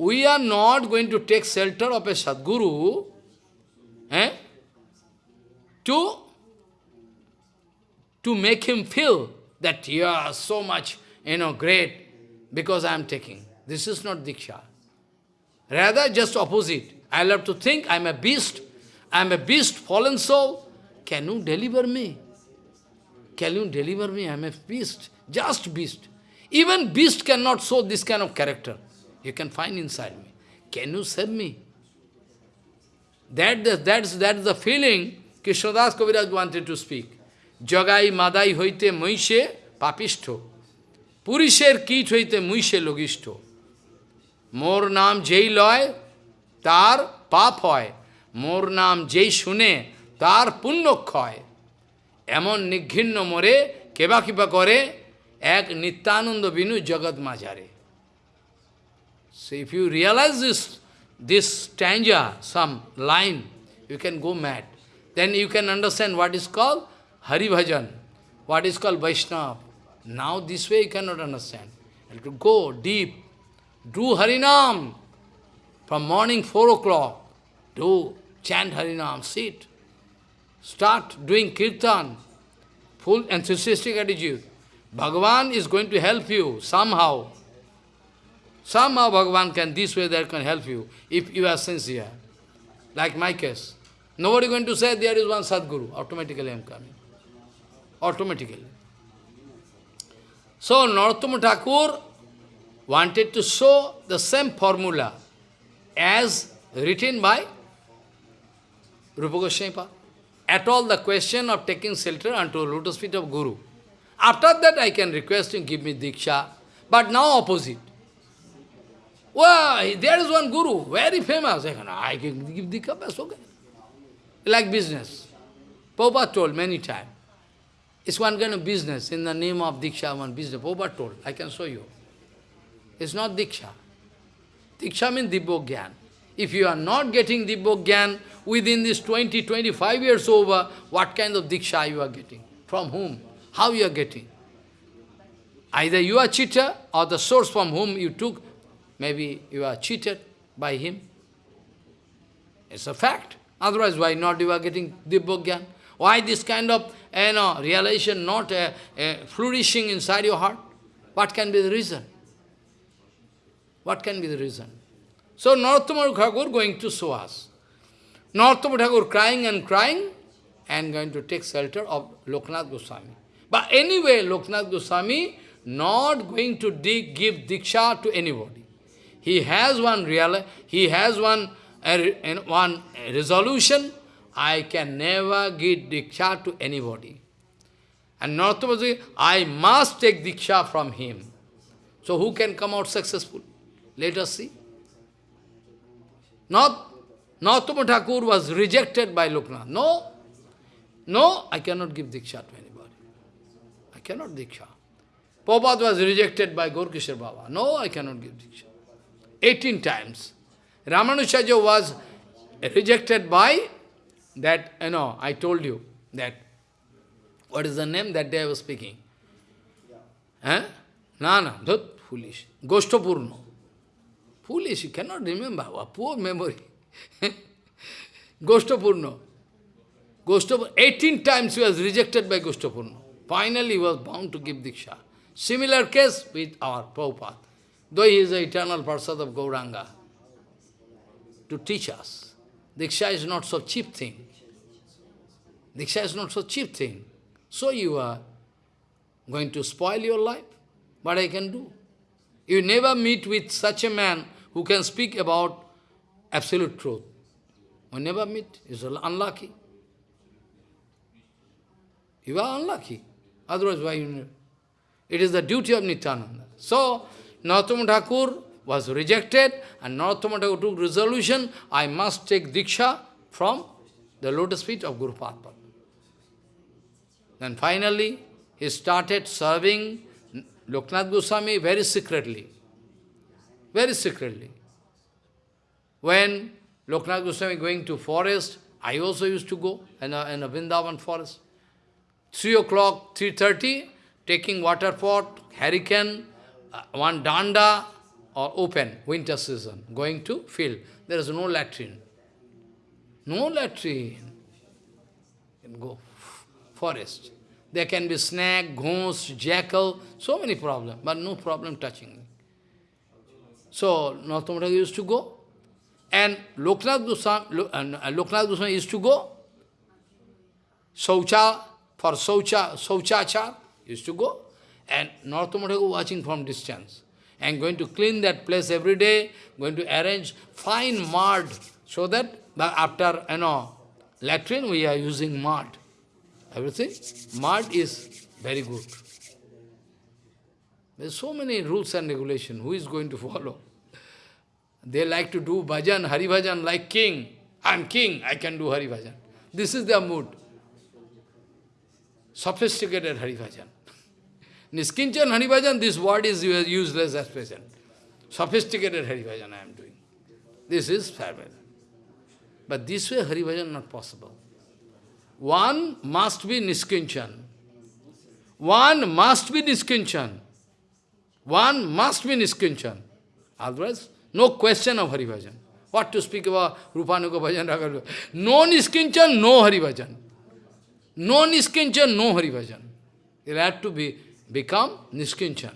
we are not going to take shelter of a Sadguru eh, to, to make him feel that you are so much, you know, great because I am taking. This is not Diksha. Rather, just opposite. I love to think I am a beast. I am a beast, fallen soul. Can you deliver me? Can you deliver me? I am a beast. Just beast. Even beast cannot show this kind of character you can find inside me. Can you serve me? That, that, that's, that's the feeling Krishnadas Kaviraj wanted to speak. Jagai madai hoite muishe papishto. Purisher kit hoite muishe logishto. মোর নাম যেই লয় তার পাপ হয় মোর নাম যেই শুনে তার পুণ্যক্ষয়। এমন নিঘিন্ন মোরে কেবা কিবা করে এক নিত্যানন্দ বিনু জগৎ মাঝারে। So if you realise this this stanza some line you can go mad then you can understand what is call Haribhajan what is call Vaishnava now this way you can not understand to go deep do Harinam from morning four o'clock do chant Harinam, sit. Start doing kirtan, full enthusiastic attitude. Bhagavan is going to help you somehow. Somehow Bhagavan can, this way that can help you, if you are sincere. Like my case. Nobody going to say there is one Sadguru. Automatically I am coming. Automatically. So Narottama Thakur wanted to show the same formula as written by Rupa Goswami. At all the question of taking shelter unto lotus feet of Guru. After that I can request him, give me Diksha. But now opposite. Well, there is one guru, very famous. I can give Diksha, cup, okay. Like business. Prabhupada told many times. It's one kind of business in the name of Diksha, one business. Prabhupada told, I can show you. It's not Diksha. Diksha means Dibbo Gyan. If you are not getting Dibbogyan within this 20, 25 years over, what kind of Diksha you are getting? From whom? How you are getting? Either you are cheater or the source from whom you took, maybe you are cheated by him. It's a fact. Otherwise, why not you are getting Dibbogyan? Why this kind of you know, realization not uh, uh, flourishing inside your heart? What can be the reason? What can be the reason? So Narottama Thakur going to show us. Thakur crying and crying and going to take shelter of Loknath Goswami. But anyway, Loknath Goswami not going to give Diksha to anybody. He has one real, he has one, uh, one resolution, I can never give Diksha to anybody. And Narottama I must take Diksha from him. So who can come out successful? Let us see. Not Narottama Thakur was rejected by Loknath. No, no, I cannot give Diksha to anybody. I cannot Diksha. Prabhupada was rejected by Gaurkishore Baba. No, I cannot give Diksha. 18 times. Ramanujacha was rejected by that, you know, I told you that, what is the name that day I was speaking? Eh? No, that foolish. Goshtapurno. Foolish, you cannot remember. A poor memory. Goshtapurno. Goshtapurno. 18 times he was rejected by Goshtapurno. Finally he was bound to give Diksha. Similar case with our Prabhupada. Though he is the eternal Parsad of Gauranga. To teach us. Diksha is not so cheap thing. Diksha is not so cheap thing. So you are going to spoil your life. What I can do? You never meet with such a man who can speak about absolute truth. You never meet. It's unlucky. You are unlucky. Otherwise, why you? It is the duty of Nityananda. So, Narottama Thakur was rejected and Narottama Thakur took resolution, I must take Diksha from the lotus feet of Guru Padma. Then finally, he started serving Loknath Goswami very secretly. Very secretly. When Loknath Goswami going to forest, I also used to go in a, in a Vrindavan forest. 3 o'clock, 3.30, taking water pot, hurricane, uh, one danda, or open, winter season, going to field. There is no latrine. No latrine. You can go forest. There can be snake, ghost, jackal, so many problems, but no problem touching. So, Narottama used to go, and Loknath Goswami, uh, Loknath Goswami used to go, Saucha, for Saucha, Sauchachar, used to go, and Narottama watching from distance, and going to clean that place every day, going to arrange fine mud, so that after, you know, latrine we are using mud. Everything? Mud is very good. There's so many rules and regulations. Who is going to follow? They like to do bhajan, hari bhajan like king. I'm king, I can do hari bhajan. This is their mood. Sophisticated hari bhajan. Niskinchan hari bhajan, this word is useless as present. Sophisticated hari bhajan I am doing. This is fair But this way hari bhajan not possible. One must be Niskinchan. One must be Niskinchan. One must be Niskinchan. Otherwise, no question of Hari Bhajan. What to speak about Rupanuga Bhajan, Raga No Niskinchan, no Hari Bhajan. No Niskinchan, no Hari Bhajan. You have to be become Niskinchan.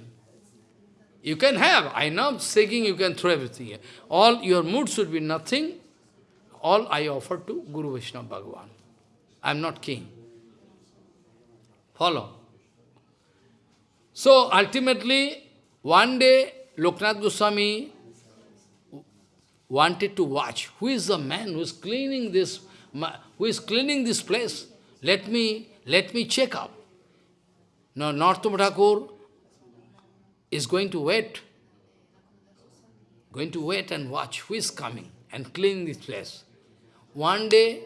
You can have, I know, saying you can throw everything. All your mood should be nothing. All I offer to Guru Vaishnava Bhagavan. I am not king. Follow. So ultimately, one day, Loknath Goswami wanted to watch. Who is the man who is cleaning this, who is cleaning this place? Let me, let me check up. Now, Narottama umm Thakur is going to wait, going to wait and watch who is coming and cleaning this place. One day,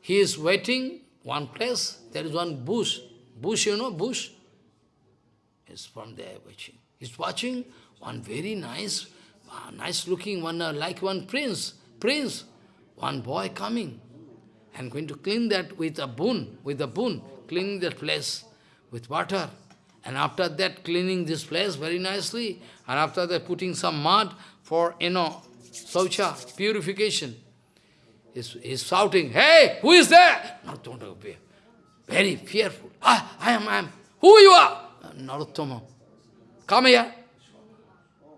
he is waiting, one place, there is one bush. Bush, you know, bush? Is from there watching. He's watching one very nice, ah, nice looking one, uh, like one prince, prince, one boy coming and going to clean that with a boon, with a boon, cleaning that place with water. And after that, cleaning this place very nicely. And after that, putting some mud for, you know, saucha, purification. He's, he's shouting, hey, who is there? Narottama very fearful. Ah, I am, I am. Who you are? Narottama. Come here.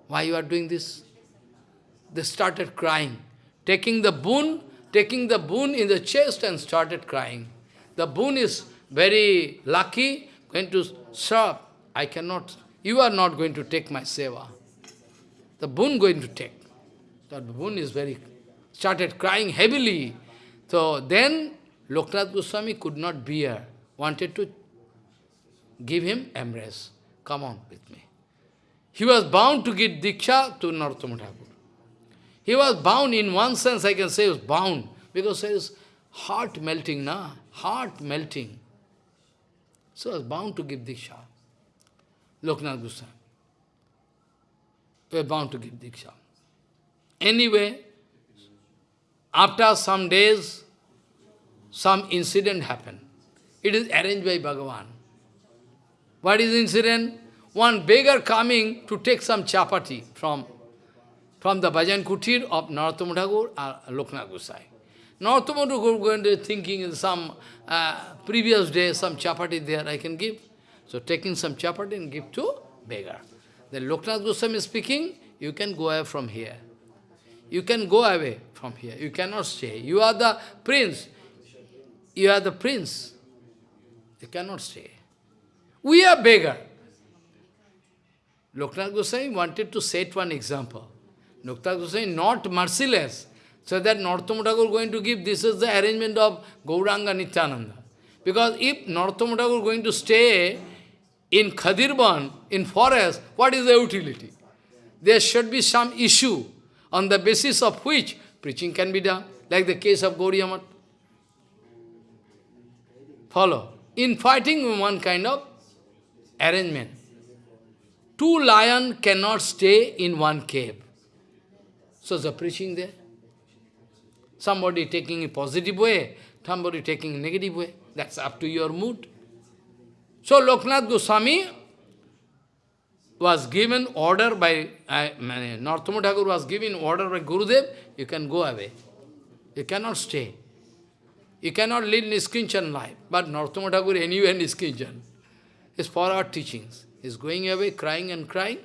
Why you are doing this? They started crying, taking the boon, taking the boon in the chest and started crying. The boon is very lucky, going to serve. I cannot, you are not going to take my seva. The boon going to take. That boon is very, started crying heavily. So then Loknath Goswami could not bear, wanted to give him embrace. Come on with me. He was bound to give Diksha to Narottama Thakur. He was bound, in one sense I can say he was bound, because there is heart melting, na? Heart melting. So he was bound to give Diksha. Loknath Goswami. We are bound to give Diksha. Anyway, after some days, some incident happened. It is arranged by Bhagavan. What is incident? One beggar coming to take some chapati from, from the Bhajan Kutir of Narottama Thakur or Loknath Gosai. Thakur going to thinking in some uh, previous day, some chapati there I can give. So taking some chapati and give to beggar. Then Loknath Goswami is speaking, you can go away from here. You can go away from here. You cannot stay. You are the prince. You are the prince. You cannot stay. We are beggar. Loknath Goswami wanted to set one example. Loknath Goswami not merciless. So that Narottama Thakur going to give, this is the arrangement of Gauranga Nityananda. Because if Narottama Thakur going to stay in Khadirban, in forest, what is the utility? There should be some issue on the basis of which preaching can be done, like the case of Gauriya Math. Follow. In fighting, one kind of arrangement. Two lions cannot stay in one cave. So the preaching there. Somebody taking a positive way, somebody taking a negative way. That's up to your mood. So Loknath Goswami was given order by, uh, Narottama Thakur was given order by Gurudev, you can go away. You cannot stay. You cannot lead Niskinchan life. But Narottama Thakur anyway Niskinchan. It's for our teachings. He's going away, crying and crying.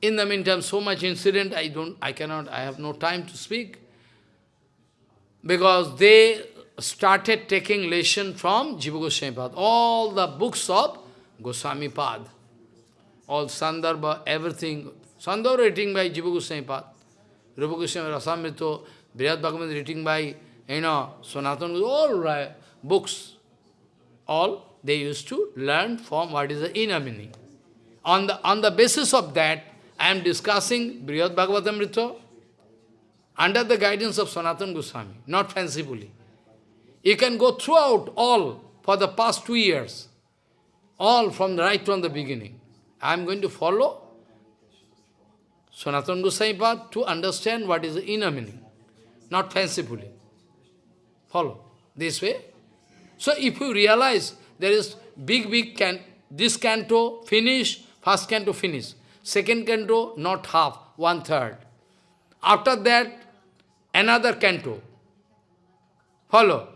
In the meantime, so much incident, I don't, I cannot, I have no time to speak. Because they started taking lesson from Jiva Goswami Pad. All the books of Goswami Pad. All Sandarbha, everything. Sandarbha written by Jiva Goswami Pad. Rupa Goswami Rasamrita, Brihad Bhagavan written by, you know, Sanatan, all right, books. All they used to learn from what is the inner meaning. On the, on the basis of that, I am discussing Brihad Bhagavatamrita under the guidance of Sanatan Goswami, not fancifully. You can go throughout all for the past two years, all from the right from the beginning. I am going to follow Sanatan Goswami path to understand what is the inner meaning, not fancifully. Follow this way. So if you realize there is big, big, can this canto finish, first canto finish, second canto not half, one third. After that, another canto. Follow.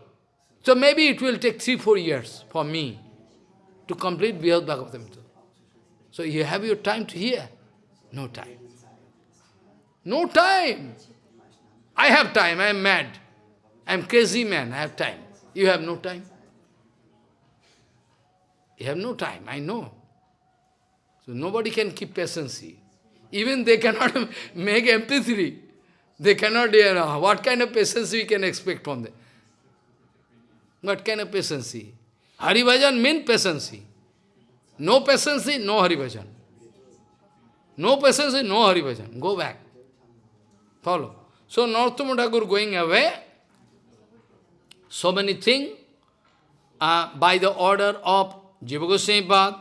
So maybe it will take three, four years for me to complete Brihad Bhagavatamrita. So you have your time to hear? No time. No time. I have time, I am mad. I am crazy man, I have time. You have no time. You have no time, I know. So nobody can keep patience. Even they cannot make MP3. They cannot, you know, what kind of patience we can expect from them? What kind of patience? Haribhajan means patience. No patience, no Haribhajan. No patience, no Haribhajan. Go back. Follow. So Narottama Thakur going away, so many things, uh, by the order of Jiva Goswami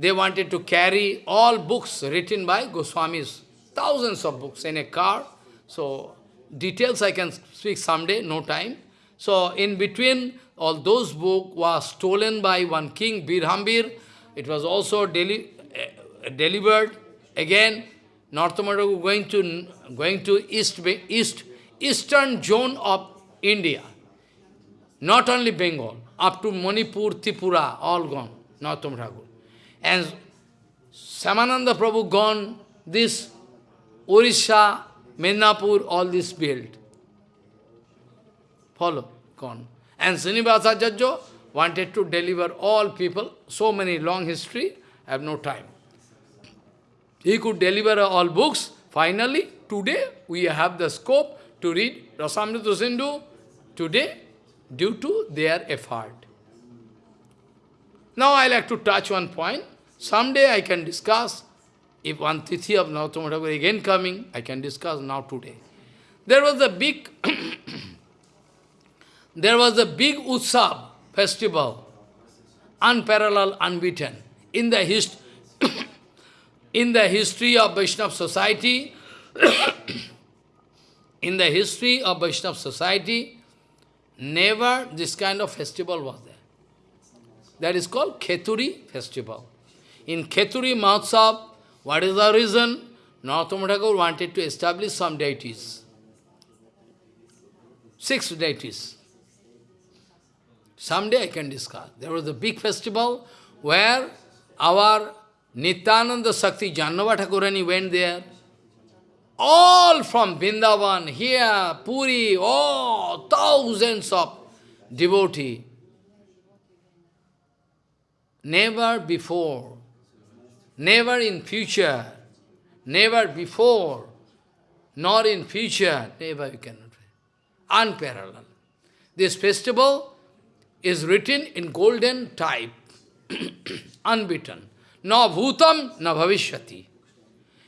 they wanted to carry all books written by Goswamis, thousands of books in a car. So, details I can speak someday, no time. So, in between, all those books were stolen by one king, Birhambir. It was also deli uh, delivered again. Narottama going to going to east east eastern zone of India. Not only Bengal, up to Manipur, Tripura, all gone, Narottama. And Shyamananda Prabhu gone, this Orissa, Mednapur, all this built. Follow, gone. And Srinivasa Jajjo wanted to deliver all people, so many long history, I have no time. He could deliver all books. Finally, today we have the scope to read Rasamrita Sindhu today due to their effort. Now I like to touch one point. Someday I can discuss, if one Tithi of Narottama Thakur again coming, I can discuss now today. There was a big, there was a big Utsav festival, unparalleled, unbeaten, in the, hist in the history of Vaishnava society, in the history of Vaishnava society, never this kind of festival was there. That is called Kheturi festival. In Kheturi Mahotsav, what is the reason? Narottama Thakur wanted to establish some deities. Six deities. Someday I can discuss. There was a big festival where our Nityananda Sakti Jahnava Thakurani went there. All from Vrindavan, here, Puri, oh, thousands of devotees. Never before, never in future, never before, nor in future, never you cannot. Unparalleled. This festival is written in golden type, unbeaten. Na bhutam, na bhavishyati.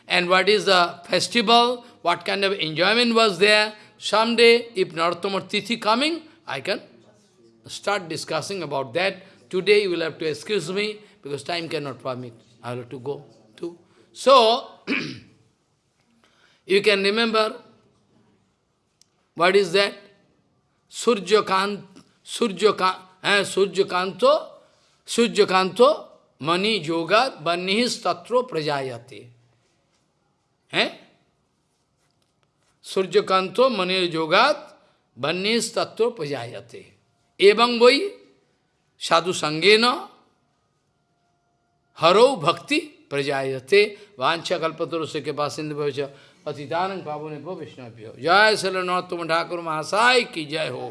And what is the festival, what kind of enjoyment was there, someday, if Narottama Tithi coming, I can start discussing about that. Today you will have to excuse me, because time cannot permit. I have to go too. So, you can remember, what is that? Surjakant, Surjaka, eh, Surjakanto, Mani Yogat, Banihis Tatro Prajayate. Eh? Surjakanto, Mani Yogat, Banihis Tatro Prajayate. Evang Boi, साधु संगे न हरो भक्ति प्रजाते वांछा कल्पतरो से के पास सिंधु भविष्य अतिदानंद पावो ने विष्णु जय श्री नौतम ठाकुर महासाय की जय हो।